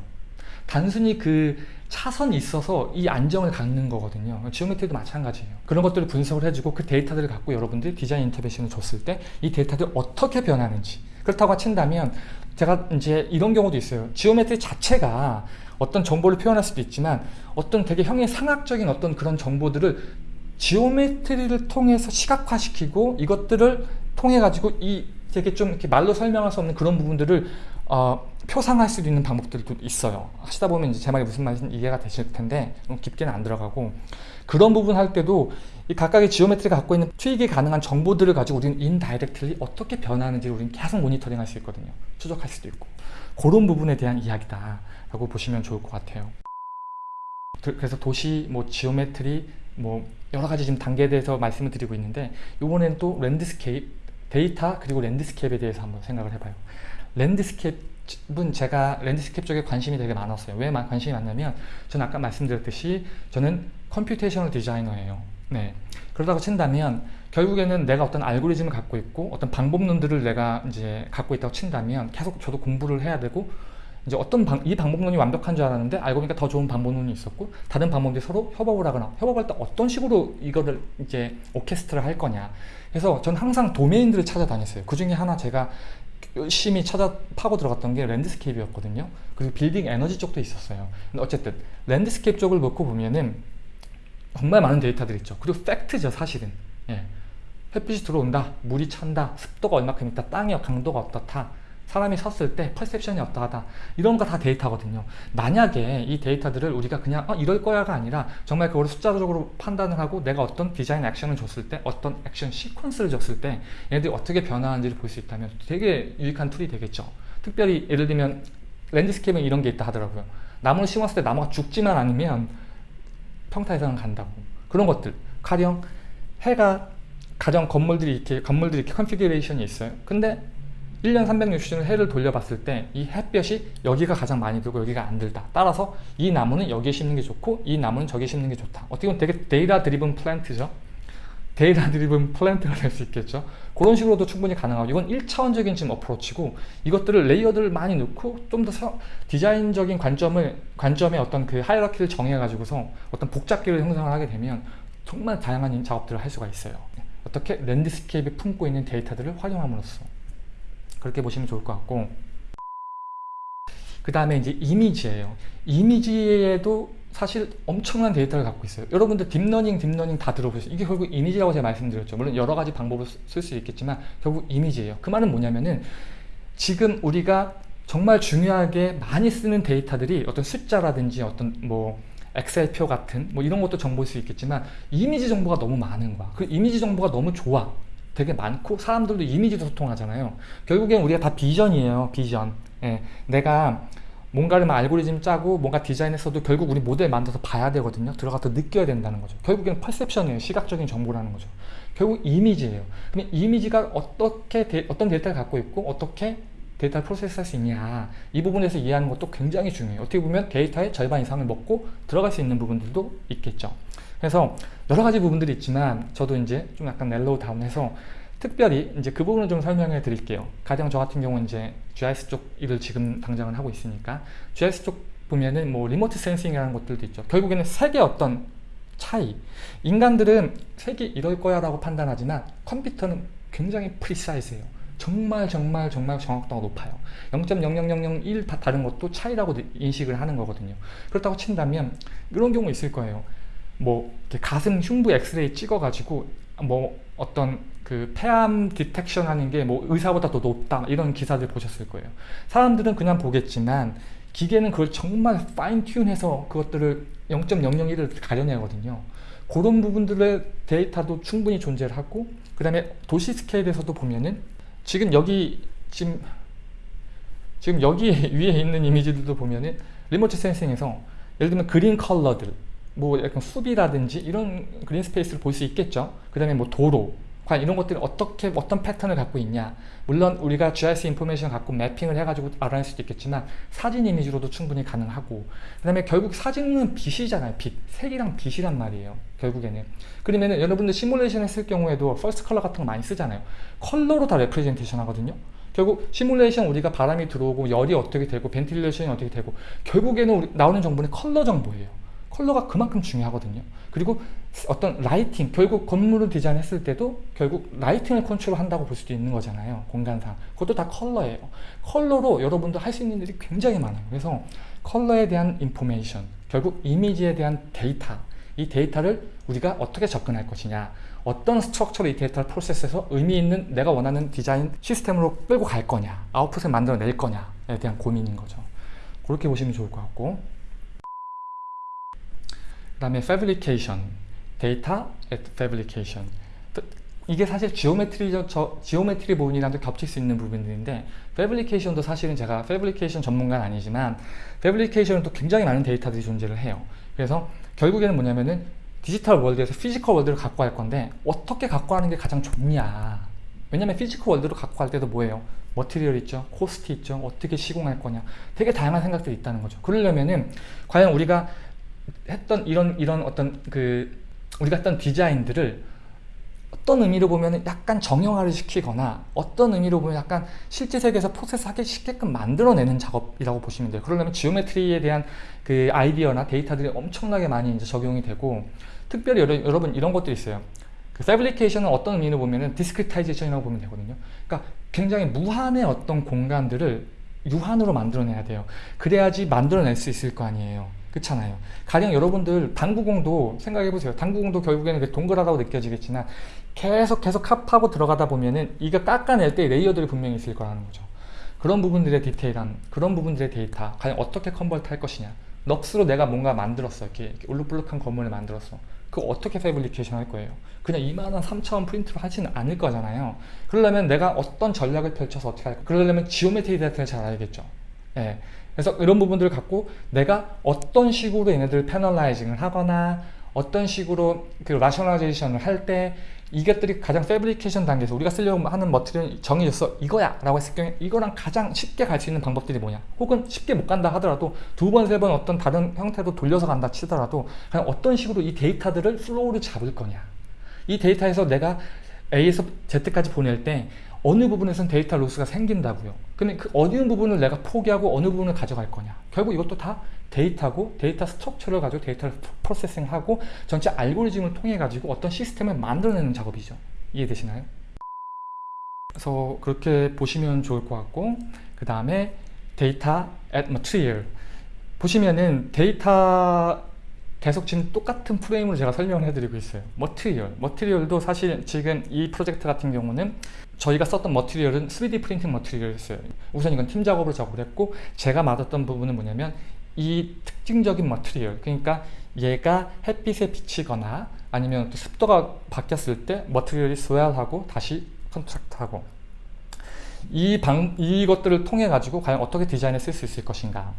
단순히 그 차선이 있어서 이 안정을 갖는 거거든요. geometry도 마찬가지예요. 그런 것들을 분석을 해주고 그 데이터들을 갖고 여러분들이 디자인 intervention을 줬을 때 이 데이터들이 어떻게 변하는지 그렇다고 친다면 제가 이제 이런 경우도 있어요. geometry 자체가 어떤 정보를 표현할 수도 있지만 어떤 되게 형이상학적인 어떤 그런 정보들을 geometry를 통해서 시각화시키고 이것들을 통해 가지고 이 되게 좀 이렇게 말로 설명할 수 없는 그런 부분들을 어, 표상할 수 있는 방법들도 있어요. 하시다 보면 이제 제 말이 무슨 말인지 이해가 되실 텐데 깊게는 안 들어가고 그런 부분 할 때도 이 각각의 geometry가 갖고 있는 투입이 가능한 정보들을 가지고 우리는 indirectly 어떻게 변하는지 우리는 계속 모니터링 할 수 있거든요. 추적할 수도 있고 그런 부분에 대한 이야기다 라고 보시면 좋을 것 같아요. 그- 그래서 도시, 뭐 geometry, 뭐 여러 가지 지금 단계에 대해서 말씀을 드리고 있는데 이번엔 또 landscape, 데이터 그리고 landscape에 대해서 한번 생각을 해봐요. landscape는 제가 landscape 쪽에 관심이 되게 많았어요. 왜 마- 관심이 많냐면 저는 아까 말씀드렸듯이 저는 computational 디자이너예요. 네. 그렇다고 친다면 결국에는 내가 어떤 알고리즘을 갖고 있고 어떤 방법론들을 내가 이제 갖고 있다고 친다면 계속 저도 공부를 해야 되고 이제 어떤 방, 이 방법론이 완벽한 줄 알았는데 알고 보니까 더 좋은 방법론이 있었고 다른 방법들이 서로 협업을 하거나 협업할 때 어떤 식으로 이거를 이제 orchestrate 할 거냐 그래서 전 항상 도메인들을 찾아다녔어요 그 중에 하나 제가 열심히 찾아 파고 들어갔던 게 landscape였거든요. 그리고 빌딩 에너지 쪽도 있었어요. 근데 어쨌든 landscape 쪽을 놓고 보면은 정말 많은 데이터들이 있죠. 그리고 팩트죠 사실은. 예. 햇빛이 들어온다 물이 찬다 습도가 얼마큼 있다 땅의 강도가 어떻다 사람이 섰을 때 perception이 어떠하다. 이런 거 다 데이터거든요. 만약에 이 데이터들을 우리가 그냥 어, 이럴 거야가 아니라 정말 그걸 숫자적으로 판단을 하고 내가 어떤 디자인 액션을 줬을 때 어떤 액션 시퀀스를 줬을 때 얘네들이 어떻게 변화하는지를 볼 수 있다면 되게 유익한 툴이 되겠죠. 특별히 예를 들면 landscape에 이런 게 있다 하더라고요. 나무를 심었을 때 나무가 죽지만 않으면 평타에서는 간다고. 그런 것들. 가령 해가 가령 건물들이 이렇게 건물들이 이렇게 configuration이 있어요. 근데 1년 360일 해를 돌려봤을 때 이 햇볕이 여기가 가장 많이 들고 여기가 안 들다. 따라서 이 나무는 여기에 심는 게 좋고 이 나무는 저기에 심는 게 좋다. 어떻게 보면 되게 data-driven plant죠. data-driven plant가 될 수 있겠죠. 그런 식으로도 충분히 가능하고 이건 1차원적인 지금 approach고 이것들을 layer들을 많이 넣고 좀 더 디자인적인 관점을 관점의 어떤 그 hierarchy를 정해 가지고서 어떤 복잡계를 형성을 하게 되면 정말 다양한 작업들을 할 수가 있어요. 어떻게 landscape에 품고 있는 데이터들을 활용함으로써 그렇게 보시면 좋을 것 같고. 그 다음에 이제 이미지예요. 이미지에도 사실 엄청난 데이터를 갖고 있어요. 여러분들 딥러닝 딥러닝 다 들어보셨어요 이게 결국 이미지라고 제가 말씀드렸죠. 물론 여러 가지 방법을 쓸 수 있겠지만 결국 이미지예요. 그 말은 뭐냐면은 지금 우리가 정말 중요하게 많이 쓰는 데이터들이 어떤 숫자라든지 어떤 뭐 엑셀표 같은 뭐 이런 것도 정보일 수 있겠지만 이미지 정보가 너무 많은 거야. 그 이미지 정보가 너무 좋아 되게 많고 사람들도 이미지로 소통하잖아요. 결국엔 우리가 다 비전이에요 비전. 예, 내가 뭔가를 막 알고리즘 짜고 뭔가 디자인했어도 결국 우리 모델 만들어서 봐야 되거든요. 들어가서 느껴야 된다는 거죠. 결국에는 퍼셉션이에요. 시각적인 정보라는 거죠. 결국 이미지예요. 그럼 이미지가 어떻게 데, 어떤 데이터를 갖고 있고 어떻게 데이터를 process할 수 있냐. 이 부분에서 이해하는 것도 굉장히 중요해요. 어떻게 보면 데이터의 절반 이상을 먹고 들어갈 수 있는 부분들도 있겠죠 그래서 여러 가지 부분들이 있지만 저도 이제 좀 약간 narrow down해서 특별히 이제 그 부분을 좀 설명해 드릴게요. 가령 저 같은 경우는 이제 GIS 쪽 일을 지금 당장은 하고 있으니까 GIS 쪽 보면은 뭐 remote sensing이라는 것들도 있죠. 결국에는 색의 어떤 차이. 인간들은 색이 이럴 거야 라고 판단하지만 컴퓨터는 굉장히 precise해요. 정말 정말 정말 정확도가 높아요. 0.00001 다른 것도 차이라고 인식을 하는 거거든요. 그렇다고 친다면 이런 경우 있을 거예요 뭐 가슴 흉부 엑스레이 찍어 가지고 뭐 어떤 그 폐암 detection 하는 게 뭐 의사보다 더 높다 이런 기사들 보셨을 거예요. 사람들은 그냥 보겠지만 기계는 그걸 정말 fine tune해서 그것들을 0.001을 가려내거든요. 그런 부분들의 데이터도 충분히 존재를 하고 그 다음에 도시 스케일에서도 보면은 지금 여기 지금 지금 여기 위에 있는 이미지들도 보면은 remote sensing에서 예를 들면 green 컬러들 뭐 약간 숲이라든지 이런 green space를 볼 수 있겠죠. 그 다음에 뭐 도로 과연 이런 것들이 어떻게 어떤 패턴을 갖고 있냐. 물론 우리가 GIS information 갖고 mapping을 해가지고 알아낼 수도 있겠지만 사진 이미지로도 충분히 가능하고. 그 다음에 결국 사진은 빛이잖아요 빛. 색이랑 빛이란 말이에요 결국에는. 그러면 여러분들 시뮬레이션 했을 경우에도 false color 같은 거 많이 쓰잖아요. 컬러로 다 representation 하거든요. 결국 시뮬레이션 우리가 바람이 들어오고 열이 어떻게 되고 ventilation이 어떻게 되고 결국에는 나오는 정보는 컬러 정보예요 컬러가 그만큼 중요하거든요. 그리고 어떤 lighting 결국 건물을 디자인했을 때도 결국 lighting을 컨트롤한다고 볼 수도 있는 거잖아요 공간상. 그것도 다 컬러예요. 컬러로 여러분들 할수 있는 일이 굉장히 많아요. 그래서 컬러에 대한 인포메이션 결국 이미지에 대한 데이터 이 데이터를 우리가 어떻게 접근할 것이냐 어떤 structure로 이 데이터를 프로세스해서 의미 있는 내가 원하는 디자인 시스템으로 끌고 갈 거냐 아웃풋을 만들어낼 거냐에 대한 고민인 거죠. 그렇게 보시면 좋을 것 같고 그 다음에 fabrication 데이터 at fabrication. 이게 사실 geometry 저 geometry 부분이랑도 겹칠 수 있는 부분들인데 fabrication도 사실은 제가 fabrication 전문가는 아니지만 fabrication은 또 굉장히 많은 데이터들이 존재를 해요. 그래서 결국에는 뭐냐면은 digital world에서 physical world를 갖고 갈 건데 어떻게 갖고 가는 게 가장 좋냐. 왜냐면 physical world로 갖고 갈 때도 뭐예요? material 있죠? 코스트 있죠? 어떻게 시공할 거냐. 되게 다양한 생각들이 있다는 거죠. 그러려면은 과연 우리가 했던 이런 이런 어떤 그 우리가 했던 디자인들을 어떤 의미로 보면 약간 정형화를 시키거나 어떤 의미로 보면 약간 실제 세계에서 프로세스하기 쉽게끔 만들어내는 작업이라고 보시면 돼요. 그러려면 geometry에 대한 그 아이디어나 데이터들이 엄청나게 많이 이제 적용이 되고 특별히 여러, 여러분 이런 것들이 있어요. 그 fabrication은 어떤 의미로 보면은 discretization이라고 보면 되거든요. 그러니까 굉장히 무한의 어떤 공간들을 유한으로 만들어내야 돼요. 그래야지 만들어낼 수 있을 거 아니에요. 그렇잖아요. 가령 여러분들 당구공도 생각해보세요. 당구공도 결국에는 동그랗다고 느껴지겠지만 계속 계속 carve하고 들어가다 보면은 이거 깎아낼 때 레이어들이 분명히 있을 거라는 거죠. 그런 부분들의 디테일한 그런 부분들의 데이터 과연 어떻게 convert 할 것이냐 넋으로 내가 뭔가 만들었어 이렇게, 이렇게 울룩불룩한 건물을 만들었어 그거 어떻게 fabrication 할 거예요 그냥 이만한 3차원 프린트로 하지는 않을 거잖아요 그러려면 내가 어떤 전략을 펼쳐서 어떻게 할까 그러려면 geometry 데이터를 잘 알겠죠 예. 그래서 이런 부분들을 갖고 내가 어떤 식으로 얘네들을 panelizing을 하거나 어떤 식으로 그 rationalization을 할 때 이것들이 가장 fabrication 단계에서 우리가 쓰려고 하는 material 정해졌어 이거야 라고 했을 경우에 이거랑 가장 쉽게 갈 수 있는 방법들이 뭐냐? 혹은 쉽게 못 간다 하더라도 두 번세번 어떤 다른 형태로 돌려서 간다 치더라도 그냥 어떤 식으로 이 데이터들을 flow를 잡을 거냐? 이 데이터에서 내가 A에서 Z까지 보낼 때 어느 부분에선 data loss가 생긴다고요. 근데 그 어느 부분을 내가 포기하고 어느 부분을 가져갈 거냐. 결국 이것도 다 데이터고 데이터 structure를 가지고 데이터를 processing하고 전체 알고리즘을 통해 가지고 어떤 시스템을 만들어내는 작업이죠. 이해되시나요? 그래서 그렇게 보시면 좋을 것 같고 그 다음에 데이터 at material 보시면은 데이터 계속 지금 똑같은 프레임으로 제가 설명을 해드리고 있어요. material. material도 사실 지금 이 프로젝트 같은 경우는 저희가 썼던 머티리얼은 3D 프린팅 머티리얼이었어요. 우선 이건 팀 작업으로 작업을 했고 제가 맡았던 부분은 뭐냐면 이 특징적인 material 그러니까 얘가 햇빛에 비치거나 아니면 또 습도가 바뀌었을 때 material이 swell하고 다시 contract하고 이 방, 이것들을 통해 가지고 과연 어떻게 디자인에 쓸 수 있을 것인가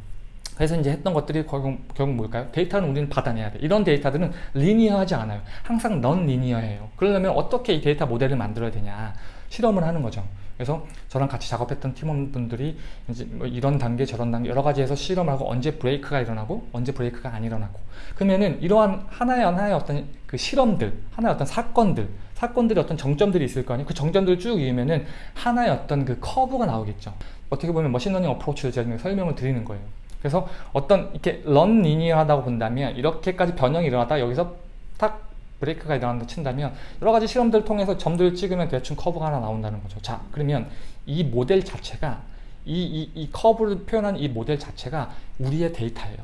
그래서 이제 했던 것들이 결국, 결국 뭘까요? 데이터는 우리는 받아내야 돼. 이런 데이터들은 linear하지 않아요. 항상 non linear예요. 그러려면 어떻게 이 데이터 모델을 만들어야 되냐. 실험을 하는 거죠. 그래서 저랑 같이 작업했던 팀원분들이 이제 뭐 이런 단계 저런 단계 여러 가지에서 실험을 하고 언제 브레이크가 일어나고 언제 브레이크가 안 일어나고 그러면은 이러한 하나의 하나의 어떤 그 실험들 하나의 어떤 사건들 사건들이 어떤 정점들이 있을 거 아니에요 그 정점들을 쭉 이으면은 하나의 어떤 그 커브가 나오겠죠 어떻게 보면 machine learning approach를 제가 설명을 드리는 거예요 그래서 어떤 이렇게 non linear하다고 본다면 이렇게까지 변형이 일어났다 여기서 딱 브레이크가 일어난다 친다면 여러 가지 실험들을 통해서 점들을 찍으면 대충 커브가 하나 나온다는 거죠. 자, 그러면 이 모델 자체가 이, 이, 이 커브를 표현한 이 모델 자체가 우리의 데이터예요.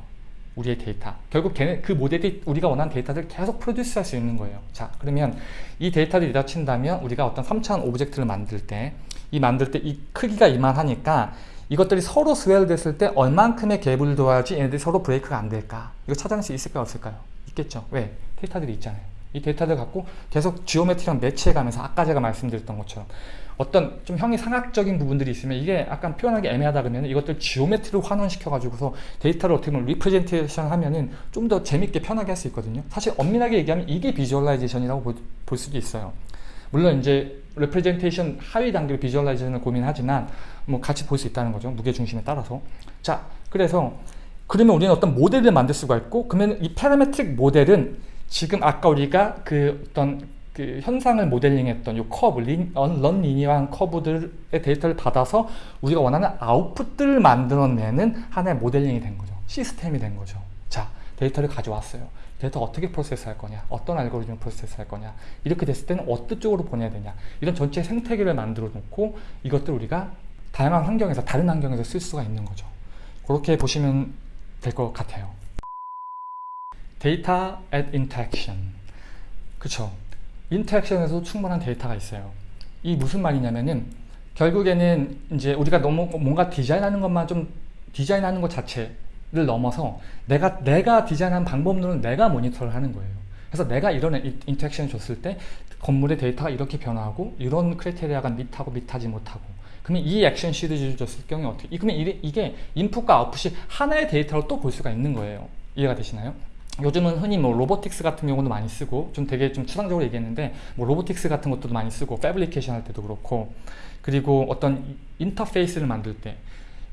우리의 데이터. 결국 걔네 그 모델이 우리가 원하는 데이터를 계속 produce 할 수 있는 거예요. 자, 그러면 이 데이터를 이다 친다면 우리가 어떤 3차원 object를 만들 때 이 만들 때 이 크기가 이만하니까 이것들이 서로 swell 됐을 때 얼만큼의 갭을 둬야지 얘네들이 서로 브레이크가 안 될까? 이거 찾아낼 수 있을까요? 없을까요? 있겠죠. 왜? 데이터들이 있잖아요. 이 데이터들 갖고 계속 geometry랑 match해 가면서 아까 제가 말씀드렸던 것처럼 어떤 좀 형이 상학적인 부분들이 있으면 이게 약간 표현하기 애매하다 그러면 이것들 geometry로 환원시켜 가지고서 데이터를 어떻게 보면 representation 하면은 좀 더 재밌게 편하게 할 수 있거든요 사실 엄밀하게 얘기하면 이게 visualization이라고 볼, 볼 수도 있어요 물론 이제 representation 하위 단계로 visualization을 고민하지만 뭐 같이 볼 수 있다는 거죠 무게 중심에 따라서 자 그래서 그러면 우리는 어떤 모델을 만들 수가 있고 그러면 이 parametric 모델은 지금 아까 우리가 그 어떤 그 현상을 모델링했던 요 커브, non, non linear한 커브들의 데이터를 받아서 우리가 원하는 아웃풋들을 만들어내는 하나의 모델링이 된 거죠. 시스템이 된 거죠. 자, 데이터를 가져왔어요. 데이터 어떻게 프로세스 할 거냐, 어떤 알고리즘을 프로세스 할 거냐, 이렇게 됐을 때는 어떤 쪽으로 보내야 되냐, 이런 전체 생태계를 만들어 놓고 이것들 우리가 다양한 환경에서, 다른 환경에서 쓸 수가 있는 거죠. 그렇게 보시면 될 것 같아요. 데이터 at interaction. 그쵸. interaction에서 충분한 데이터가 있어요. 이 무슨 말이냐면은 결국에는 이제 우리가 너무 뭔가 디자인하는 것만 좀 디자인하는 것 자체를 넘어서 내가 내가 디자인한 방법론은 내가 모니터를 하는 거예요. 그래서 내가 이런 interaction을 줬을 때 건물의 데이터가 이렇게 변화하고 이런 criteria가 meet하고 meet하지 못하고 그러면 이 액션 시리즈를 줬을 경우에 어떻게 그러면 이게 인풋과 아웃풋이 하나의 데이터로 또 볼 수가 있는 거예요. 이해가 되시나요? 요즘은 흔히 뭐 robotics 같은 경우도 많이 쓰고 좀 되게 좀 추상적으로 얘기했는데 뭐 robotics 같은 것도 많이 쓰고 fabrication 할 때도 그렇고 그리고 어떤 인터페이스를 만들 때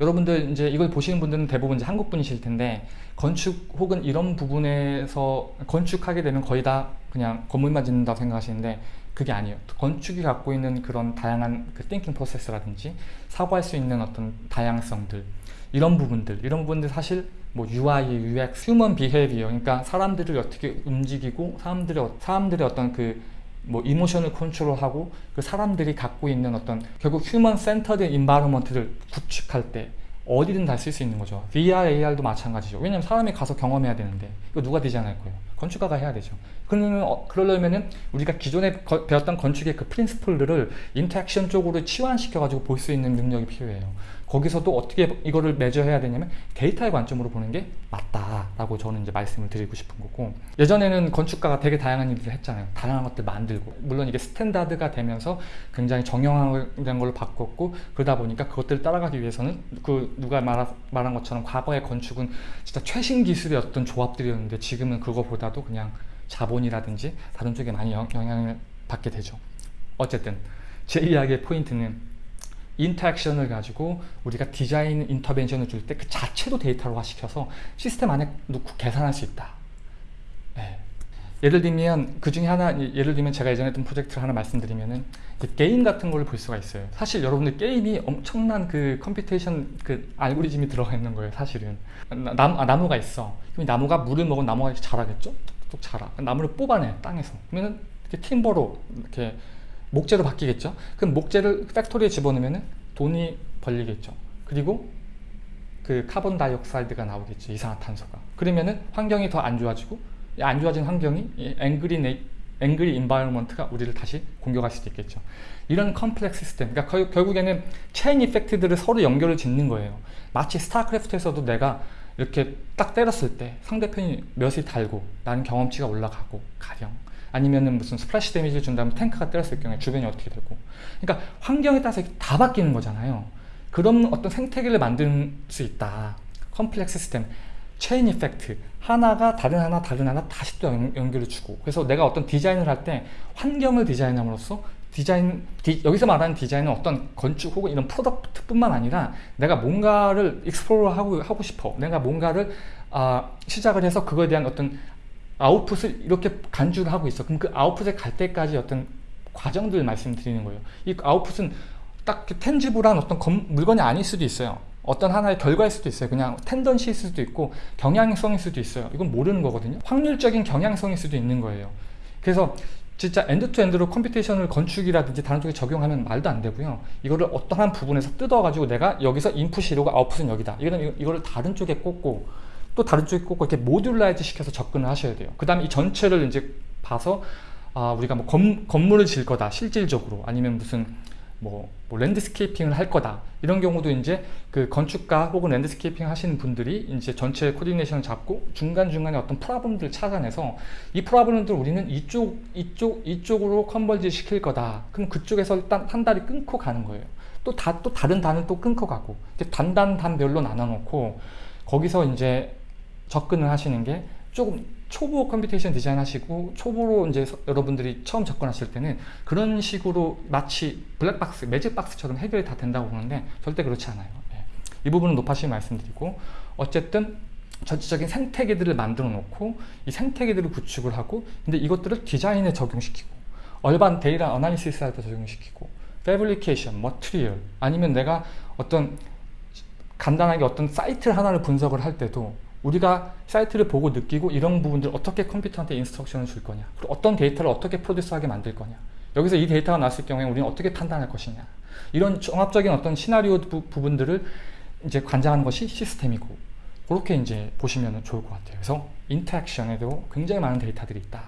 여러분들 이제 이걸 보시는 분들은 대부분 이제 한국 분이실 텐데 건축 혹은 이런 부분에서 건축하게 되면 거의 다 그냥 건물만 짓는다고 생각하시는데 그게 아니에요. 건축이 갖고 있는 그런 다양한 그 thinking process라든지 사고할 수 있는 어떤 다양성들 이런 부분들 이런 부분들 사실 뭐 UI, UX, Human Behavior 그러니까 사람들을 어떻게 움직이고 사람들의 사람들의 어떤 그 뭐 emotion을 컨트롤하고 그 사람들이 갖고 있는 어떤 결국 human centered environment를 구축할 때 어디든 다 쓸 수 있는 거죠. VR, AR도 마찬가지죠. 왜냐면 사람이 가서 경험해야 되는데 이거 누가 디자인할 거예요? 건축가가 해야 되죠. 그러면 어, 그러려면은 우리가 기존에 거, 배웠던 건축의 그 principle들을 interaction 쪽으로 치환시켜 가지고 볼 수 있는 능력이 필요해요. 거기서도 어떻게 이거를 measure해야 되냐면 데이터의 관점으로 보는 게 맞다라고 저는 이제 말씀을 드리고 싶은 거고 예전에는 건축가가 되게 다양한 일들을 했잖아요. 다양한 것들 만들고 물론 이게 standard가 되면서 굉장히 정형화된 걸로 바꿨고 그러다 보니까 그것들을 따라가기 위해서는 그 누가 말하, 말한 것처럼 과거의 건축은 진짜 최신 기술의 어떤 조합들이었는데 지금은 그거보다도 그냥 자본이라든지 다른 쪽에 많이 영향을 받게 되죠. 어쨌든 제 이야기의 포인트는 interaction을 가지고 우리가 design intervention을 줄 때 그 자체도 데이터로 화시켜서 시스템 안에 놓고 계산할 수 있다. 네. 예를 들면 그 중에 하나 예를 들면 제가 예전에 했던 프로젝트를 하나 말씀드리면은 게임 같은 걸 볼 수가 있어요. 사실 여러분들 게임이 엄청난 그 computation 그 알고리즘이 들어가 있는 거예요. 사실은 나무, 아, 나무가 있어. 그럼 나무가 물을 먹은 나무가 자라겠죠? 뚝뚝 자라. 나무를 뽑아내 땅에서. 그러면은 이렇게 timber로 이렇게 목재로 바뀌겠죠. 그럼 목재를 factory에 집어넣으면 돈이 벌리겠죠. 그리고 그 carbon dioxide가 나오겠죠. 이산화탄소가. 그러면은 환경이 더 안 좋아지고 안 좋아진 환경이 angry 네, angry environment가 우리를 다시 공격할 수도 있겠죠. 이런 complex system, 그러니까 결국에는 chain effect들을 서로 연결을 짓는 거예요. 마치 스타크래프트에서도 내가 이렇게 딱 때렸을 때 상대편이 몇이 달고 나는 경험치가 올라가고 가령 아니면은 무슨 splash damage를 준다면 탱크가 때렸을 경우에 주변이 어떻게 되고. 그러니까 환경에 따라서 다 바뀌는 거잖아요. 그런 어떤 생태계를 만들 수 있다. complex system chain effect 하나가 다른 하나 다른 하나 다시 또 연 결을 주고. 그래서 내가 어떤 디자인을 할 때 환경을 디자인함으로써 디자인 디, 여기서 말하는 디자인은 어떤 건축 혹은 이런 product뿐만 아니라 내가 뭔가를 explore 하고 하고 싶어. 내가 뭔가를 아, 시작을 해서 그거에 대한 어떤 아웃풋을 이렇게 간주를 하고 있어. 그럼 그 아웃풋에 갈 때까지 어떤 과정들 말씀드리는 거예요. 이 아웃풋은 딱 tangible한 어떤 검, 물건이 아닐 수도 있어요. 어떤 하나의 결과일 수도 있어요. 그냥 tendency일 수도 있고 경향성일 수도 있어요. 이건 모르는 거거든요. 확률적인 경향성일 수도 있는 거예요. 그래서 진짜 end-to-end로 computation을 건축이라든지 다른 쪽에 적용하면 말도 안 되고요. 이거를 어떠한 부분에서 뜯어 가지고 내가 여기서 인풋이 이러고 아웃풋은 여기다. 이거는 이거를 다른 쪽에 꽂고 또 다른 쪽에 꼭 이렇게 modularize 시켜서 접근을 하셔야 돼요. 그 다음에 이 전체를 이제 봐서 아, 우리가 뭐 건, 건물을 지을 거다 실질적으로 아니면 무슨 뭐, 뭐 landscaping을 할 거다 이런 경우도 이제 그 건축가 혹은 landscaping 하시는 분들이 이제 전체 coordination을 잡고 중간중간에 어떤 problem들을 찾아내서 이 problem들 우리는 이쪽 이쪽 이쪽으로 converge 시킬 거다 그럼 그쪽에서 일단 한 단이 끊고 가는 거예요 또 다 또 다른 단을 또 끊고 가고 단단 단별로 나눠 놓고 거기서 이제 접근을 하시는 게 조금 초보 computation design 하시고 초보로 이제 서- 여러분들이 처음 접근하실 때는 그런 식으로 마치 블랙박스, magic box처럼 해결이 다 된다고 보는데 절대 그렇지 않아요. 예. 이 부분은 노파심에 말씀드리고 어쨌든 전체적인 생태계들을 만들어 놓고 이 생태계들을 구축을 하고 근데 이것들을 디자인에 적용시키고 urban data analysis 할때 적용시키고 fabrication, material 아니면 내가 어떤 간단하게 어떤 사이트 하나를 분석을 할 때도 우리가 사이트를 보고 느끼고 이런 부분들 어떻게 컴퓨터한테 instruction을 줄 거냐 그리고 어떤 데이터를 어떻게 produce하게 만들 거냐. 여기서 이 데이터가 나왔을 경우에 우리는 어떻게 판단할 것이냐. 이런 종합적인 어떤 시나리오 부, 부분들을 이제 관장하는 것이 시스템이고 그렇게 이제 보시면 좋을 것 같아요. 그래서 인터랙션에도 굉장히 많은 데이터들이 있다.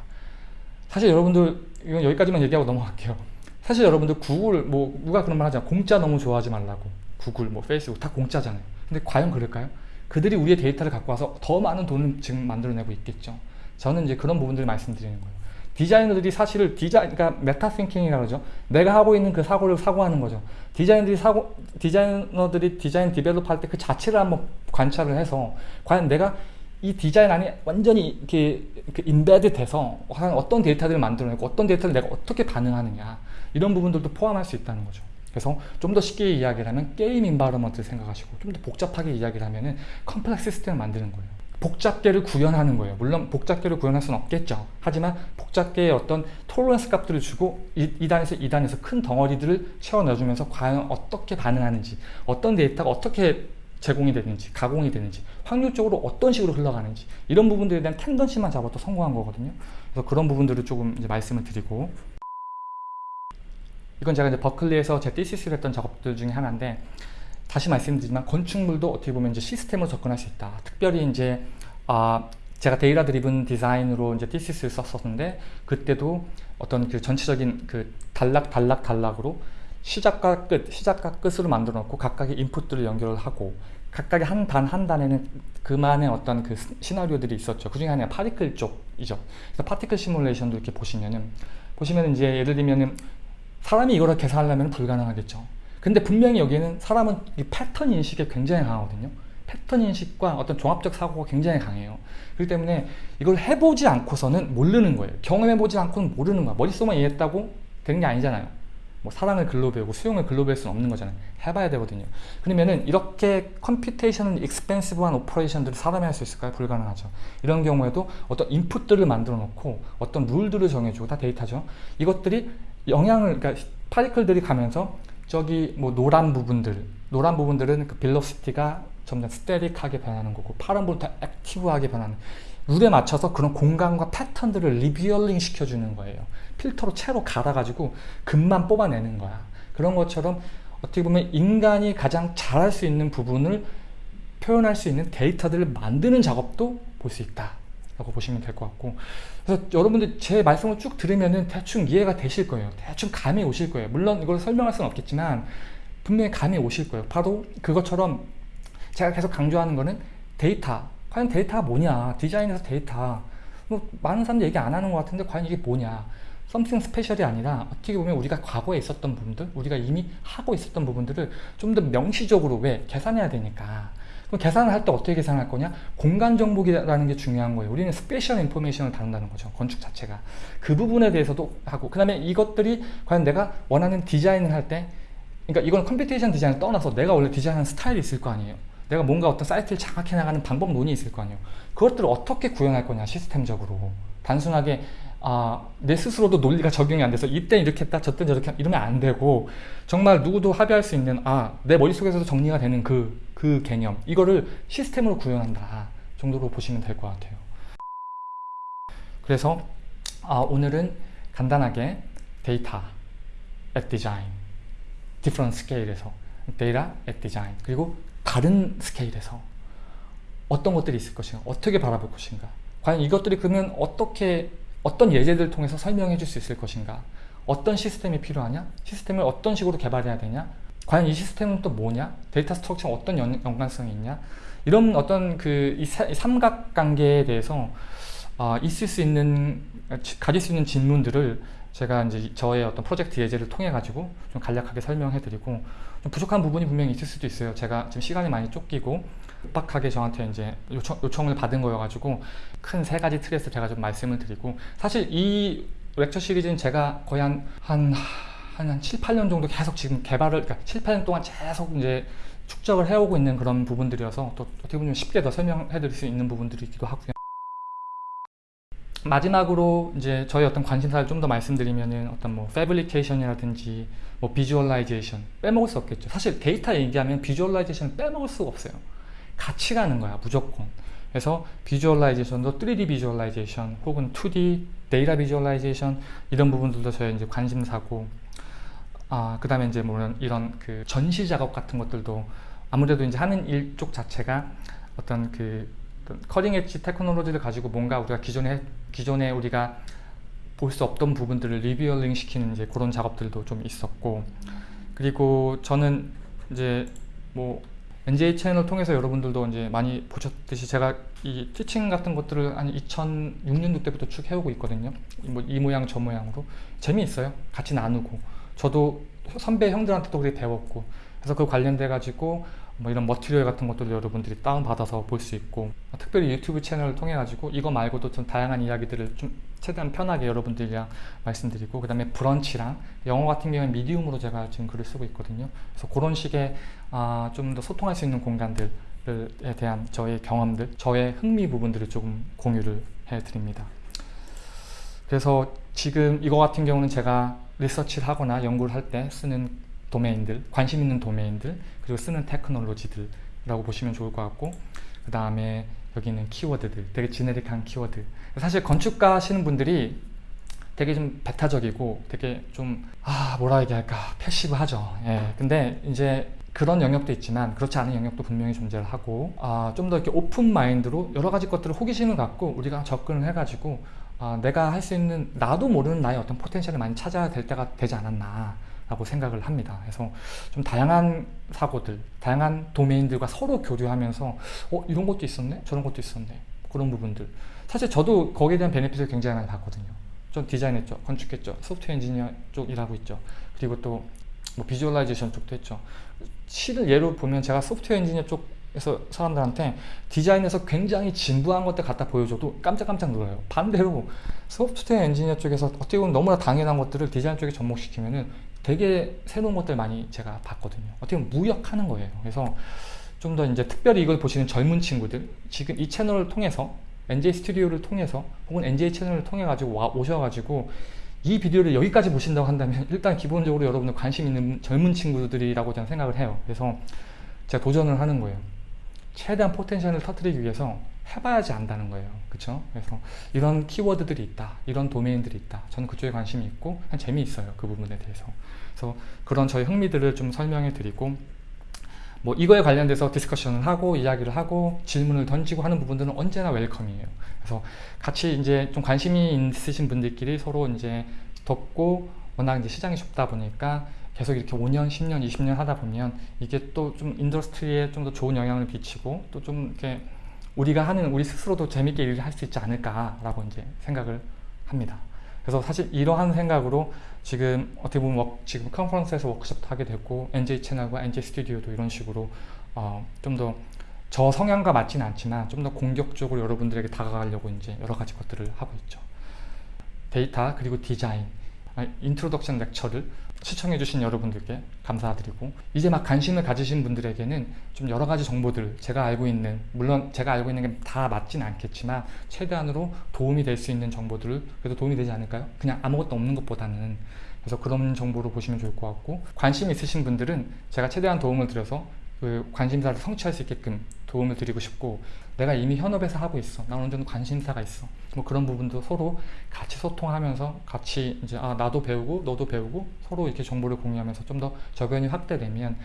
사실 여러분들 이건 여기까지만 얘기하고 넘어갈게요. 사실 여러분들 구글 뭐 누가 그런 말 하잖아. 공짜 너무 좋아하지 말라고. 구글 뭐 페이스북 다 공짜잖아요. 근데 과연 그럴까요? 그들이 우리의 데이터를 갖고 와서 더 많은 돈을 지금 만들어내고 있겠죠. 저는 이제 그런 부분들을 말씀드리는 거예요. 디자이너들이 사실을 디자인 그러니까 meta thinking이라고 그러죠. 내가 하고 있는 그 사고를 사고하는 거죠. 디자이너들이 사고 디자이너들이 design develop 할 때 그 자체를 한번 관찰을 해서 과연 내가 이 디자인 안에 완전히 이렇게, 이렇게 embed 돼서 어떤 데이터들을 만들어내고 어떤 데이터를 내가 어떻게 반응하느냐 이런 부분들도 포함할 수 있다는 거죠 그래서 좀 더 쉽게 이야기를 하면 game environment를 생각하시고 좀 더 복잡하게 이야기를 하면은 complex system을 만드는 거예요. 복잡계를 구현하는 거예요. 물론 복잡계를 구현할 수는 없겠죠. 하지만 복잡계의 어떤 톨러런스 값들을 주고 이, 이 단에서 이 단에서 큰 덩어리들을 채워 넣어주면서 과연 어떻게 반응하는지 어떤 데이터가 어떻게 제공이 되는지 가공이 되는지 확률적으로 어떤 식으로 흘러가는지 이런 부분들에 대한 텐던시만 잡아도 성공한 거거든요. 그래서 그런 부분들을 조금 이제 말씀을 드리고 이건 제가 이제 버클리에서 제 티시스를 했던 작업들 중에 하나인데 다시 말씀드리지만 건축물도 어떻게 보면 이제 시스템으로 접근할 수 있다. 특별히 이제 아 제가 data-driven design으로 이제 thesis를 썼었는데 그때도 어떤 그 전체적인 그 단락 단락 단락으로 시작과 끝, 시작과 끝으로 만들어 놓고 각각의 인풋들을 연결을 하고 각각의 한 단 한 단에는 그만의 어떤 그 시- 시나리오들이 있었죠. 그 중에 하나가 particle 쪽이죠. 그래서 particle simulation도 이렇게 보시면은 보시면 이제 예를 들면은 사람이 이거를 계산하려면 불가능하겠죠. 근데 분명히 여기는 사람은 이 패턴 인식에 굉장히 강하거든요. 패턴 인식과 어떤 종합적 사고가 굉장히 강해요. 그렇기 때문에 이걸 해보지 않고서는 모르는 거예요. 경험해보지 않고는 모르는 거야. 머릿속만 이해했다고 되는 게 아니잖아요. 뭐 사랑을 글로 배우고 수영을 글로 배울 수는 없는 거잖아요. 해봐야 되거든요. 그러면은 이렇게 computation expensive한 operation들을 사람이 할 수 있을까요? 불가능하죠. 이런 경우에도 어떤 인풋들을 만들어 놓고 어떤 룰들을 정해주고 다 데이터죠. 이것들이 영향을 그러니까 particle들이 가면서 저기 뭐 노란 부분들 노란 부분들은 그 velocity가 점점 static하게 변하는 거고 파란 부분 더 active하게 변하는 룰에 맞춰서 그런 공간과 패턴들을 revealing 시켜주는 거예요. 필터로 체로 걸러가지고 금만 뽑아내는 거야. 그런 것처럼 어떻게 보면 인간이 가장 잘할 수 있는 부분을 표현할 수 있는 데이터들을 만드는 작업도 볼 수 있다 라고 보시면 될 것 같고. 그래서 여러분들 제 말씀을 쭉 들으면은 대충 이해가 되실 거예요. 대충 감이 오실 거예요. 물론 이걸 설명할 수는 없겠지만 분명히 감이 오실 거예요. 바로 그것처럼 제가 계속 강조하는 거는 데이터. 과연 데이터가 뭐냐? 디자인에서 데이터. 뭐 많은 사람들이 얘기 안 하는 것 같은데 과연 이게 뭐냐? Something special이 아니라 어떻게 보면 우리가 과거에 있었던 부분들 우리가 이미 하고 있었던 부분들을 좀 더 명시적으로 왜 계산해야 되니까 그럼 계산을 할 때 어떻게 계산할 거냐? 공간 정보라는 게 중요한 거예요. 우리는 spatial information을 다룬다는 거죠 건축 자체가. 그 부분에 대해서도 하고 그 다음에 이것들이 과연 내가 원하는 디자인을 할 때 그러니까 이건 computation 디자인을 떠나서 내가 원래 디자인하는 스타일이 있을 거 아니에요. 내가 뭔가 어떤 사이트를 장악해 나가는 방법론이 있을 거 아니에요. 그것들을 어떻게 구현할 거냐 시스템적으로. 단순하게 아, 내 스스로도 논리가 적용이 안 돼서 이때 이렇게 했다 저때 저렇게 이러면 안 되고 정말 누구도 합의할 수 있는 아, 내 머릿속에서도 정리가 되는 그, 그 개념 이거를 시스템으로 구현한다 정도로 보시면 될 것 같아요 그래서 아, 오늘은 간단하게 데이터 and design d i f f e r e n t 스케일에서 데이터 at design 그리고 다른 스케일에서? 어떤 것들이 있을 것인가 어떻게 바라볼 것인가 과연 이것들이 그러면 어떻게 어떤 예제들을 통해서 설명해 줄 수 있을 것인가? 어떤 시스템이 필요하냐? 시스템을 어떤 식으로 개발해야 되냐? 과연 이 시스템은 또 뭐냐? 데이터 structure 어떤 연, 연관성이 있냐? 이런 어떤 그 이 삼각관계에 대해서 어, 있을 수 있는 가질 수 있는 질문들을 제가 이제 저의 어떤 프로젝트 예제를 통해 가지고 좀 간략하게 설명해 드리고 좀 부족한 부분이 분명히 있을 수도 있어요. 제가 지금 시간이 많이 쫓기고 급박하게 저한테 이제 요청, 요청 을 받은 거여 가지고 큰 세 가지 틀에서 제가 좀 말씀을 드리고 사실 이 lecture 시리즈는 제가 거의 한, 한, 한 7, 8년 정도 계속 지금 개발을, 그러니까 7, 8년 동안 계속 이제 축적을 해오고 있는 그런 부분들이어서 또 어떻게 보면 쉽게 더 설명해 드릴 수 있는 부분들이기도 하고요. 마지막으로 이제 저희 어떤 관심사를 좀 더 말씀드리면은 어떤 뭐 fabrication이라든지 뭐 visualization 빼먹을 수 없겠죠. 사실 데이터 얘기하면 visualization 빼먹을 수가 없어요. 같이 가는 거야 무조건. 그래서 visualization도 3D visualization 혹은 2D 데이터 visualization 이런 부분들도 저희 이제 관심사고 아, 그 다음에 이제 물론 이런 그 전시 작업 같은 것들도 아무래도 이제 하는 일 쪽 자체가 어떤 그 커링 엣지 테크놀로지를 가지고 뭔가 우리가 기존에 기존에 우리가 볼 수 없던 부분들을 revealing 시키는 이제 그런 작업들도 좀 있었고 그리고 저는 이제 뭐 NJ 채널 통해서 여러분들도 이제 많이 보셨듯이 제가 이 티칭 같은 것들을 한 2006년도 때부터 쭉 해오고 있거든요. 뭐 이 모양 저 모양으로 재미있어요. 같이 나누고 저도 선배 형들한테도 그렇게 배웠고 그래서 그 관련돼 가지고 뭐 이런 머티리얼 같은 것들도 여러분들이 다운받아서 볼 수 있고 특별히 유튜브 채널을 통해 가지고 이거 말고도 좀 다양한 이야기들을 좀 최대한 편하게 여러분들이랑 말씀드리고 그 다음에 브런치랑 영어 같은 경우는 Medium으로 제가 지금 글을 쓰고 있거든요. 그래서 그런 식의 아, 좀 더 소통할 수 있는 공간들에 대한 저의 경험들 저의 흥미 부분들을 조금 공유를 해 드립니다. 그래서 지금 이거 같은 경우는 제가 리서치를 하거나 연구를 할 때 쓰는 도메인들 관심 있는 도메인들 그리고 쓰는 테크놀로지들이라고 보시면 좋을 것 같고 그 다음에 여기 있는 키워드들 되게 generic한 키워드. 사실 건축가 하시는 분들이 되게 좀 배타적이고 되게 좀 아 뭐라 얘기할까 passive하죠. 예. 근데 이제 그런 영역도 있지만 그렇지 않은 영역도 분명히 존재를 하고 아, 좀 더 이렇게 open mind로 여러 가지 것들을 호기심을 갖고 우리가 접근을 해가지고 아, 내가 할 수 있는 나도 모르는 나의 어떤 potential을 많이 찾아야 될 때가 되지 않았나 라고 생각을 합니다. 그래서 좀 다양한 사고들, 다양한 도메인들과 서로 교류하면서 어 이런 것도 있었네? 저런 것도 있었네. 그런 부분들. 사실 저도 거기에 대한 benefit을 굉장히 많이 봤거든요. 좀 디자인했죠. 건축했죠. 소프트웨어 엔지니어 쪽 일하고 있죠. 그리고 또 뭐 visualization 쪽도 했죠. 실 예로 보면 제가 소프트웨어 엔지니어 쪽에서 사람들한테 디자인에서 굉장히 진부한 것들 갖다 보여줘도 깜짝깜짝 놀라요. 반대로 소프트웨어 엔지니어 쪽에서 어떻게 보면 너무나 당연한 것들을 디자인 쪽에 접목시키면은 되게 새로운 것들 많이 제가 봤거든요. 어떻게 보면 무역하는 거예요. 그래서 좀 더 이제 특별히 이걸 보시는 젊은 친구들 지금 이 채널을 통해서 NJ 스튜디오를 통해서 혹은 NJ 채널을 통해 가지고 와 오셔가지고 이 비디오를 여기까지 보신다고 한다면 일단 기본적으로 여러분들 관심 있는 젊은 친구들이라고 저는 생각을 해요. 그래서 제가 도전을 하는 거예요. 최대한 포텐셜을 터트리기 위해서 해봐야지 안다는 거예요. 그쵸? 그래서 이런 키워드들이 있다. 이런 도메인들이 있다. 저는 그쪽에 관심이 있고 재미있어요. 그 부분에 대해서. 그래서 그런 저희 흥미들을 좀 설명해 드리고 뭐 이거에 관련돼서 discussion을 하고 이야기를 하고 질문을 던지고 하는 부분들은 언제나 welcome이에요. 그래서 같이 이제 좀 관심이 있으신 분들끼리 서로 이제 돕고 워낙 이제 시장이 좁다 보니까 계속 이렇게 5년, 10년, 20년 하다 보면 이게 또 좀 industry에 좀 더 좋은 영향을 미치고 또 좀 이렇게 우리가 하는 우리 스스로도 재밌게 일을 할 수 있지 않을까라고 이제 생각을 합니다. 그래서 사실 이러한 생각으로 지금 어떻게 보면 워, 지금 컨퍼런스에서 워크숍도 하게 됐고 NJ 채널과 NJ 스튜디오도 이런 식으로 어, 좀 더 저 성향과 맞지는 않지만 좀 더 공격적으로 여러분들에게 다가가려고 이제 여러 가지 것들을 하고 있죠. 데이터 그리고 디자인 introduction lecture를 시청해 주신 여러분들께 감사드리고 이제 막 관심을 가지신 분들에게는 좀 여러 가지 정보들 제가 알고 있는 물론 제가 알고 있는 게 다 맞진 않겠지만 최대한으로 도움이 될 수 있는 정보들을 그래도 도움이 되지 않을까요? 그냥 아무것도 없는 것보다는 그래서 그런 정보를 보시면 좋을 것 같고 관심 있으신 분들은 제가 최대한 도움을 드려서 그 관심사를 성취할 수 있게끔 도움을 드리고 싶고 내가 이미 현업에서 하고 있어 나 어느 정도 관심사가 있어 뭐 그런 부분도 서로 같이 소통하면서 같이 이제 아 나도 배우고 너도 배우고 서로 이렇게 정보를 공유하면서 좀 더 저변이 확대되면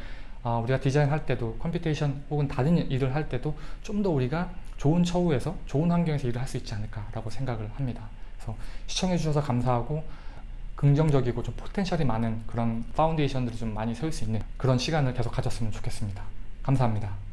아, 우리가 디자인할 때도 computation 혹은 다른 일을 할 때도 좀 더 우리가 좋은 처우에서 좋은 환경에서 일을 할 수 있지 않을까 라고 생각을 합니다. 그래서 시청해 주셔서 감사하고 긍정적이고 좀 포텐셜이 많은 그런 파운데이션들을 좀 많이 세울 수 있는 그런 시간을 계속 가졌으면 좋겠습니다. 감사합니다.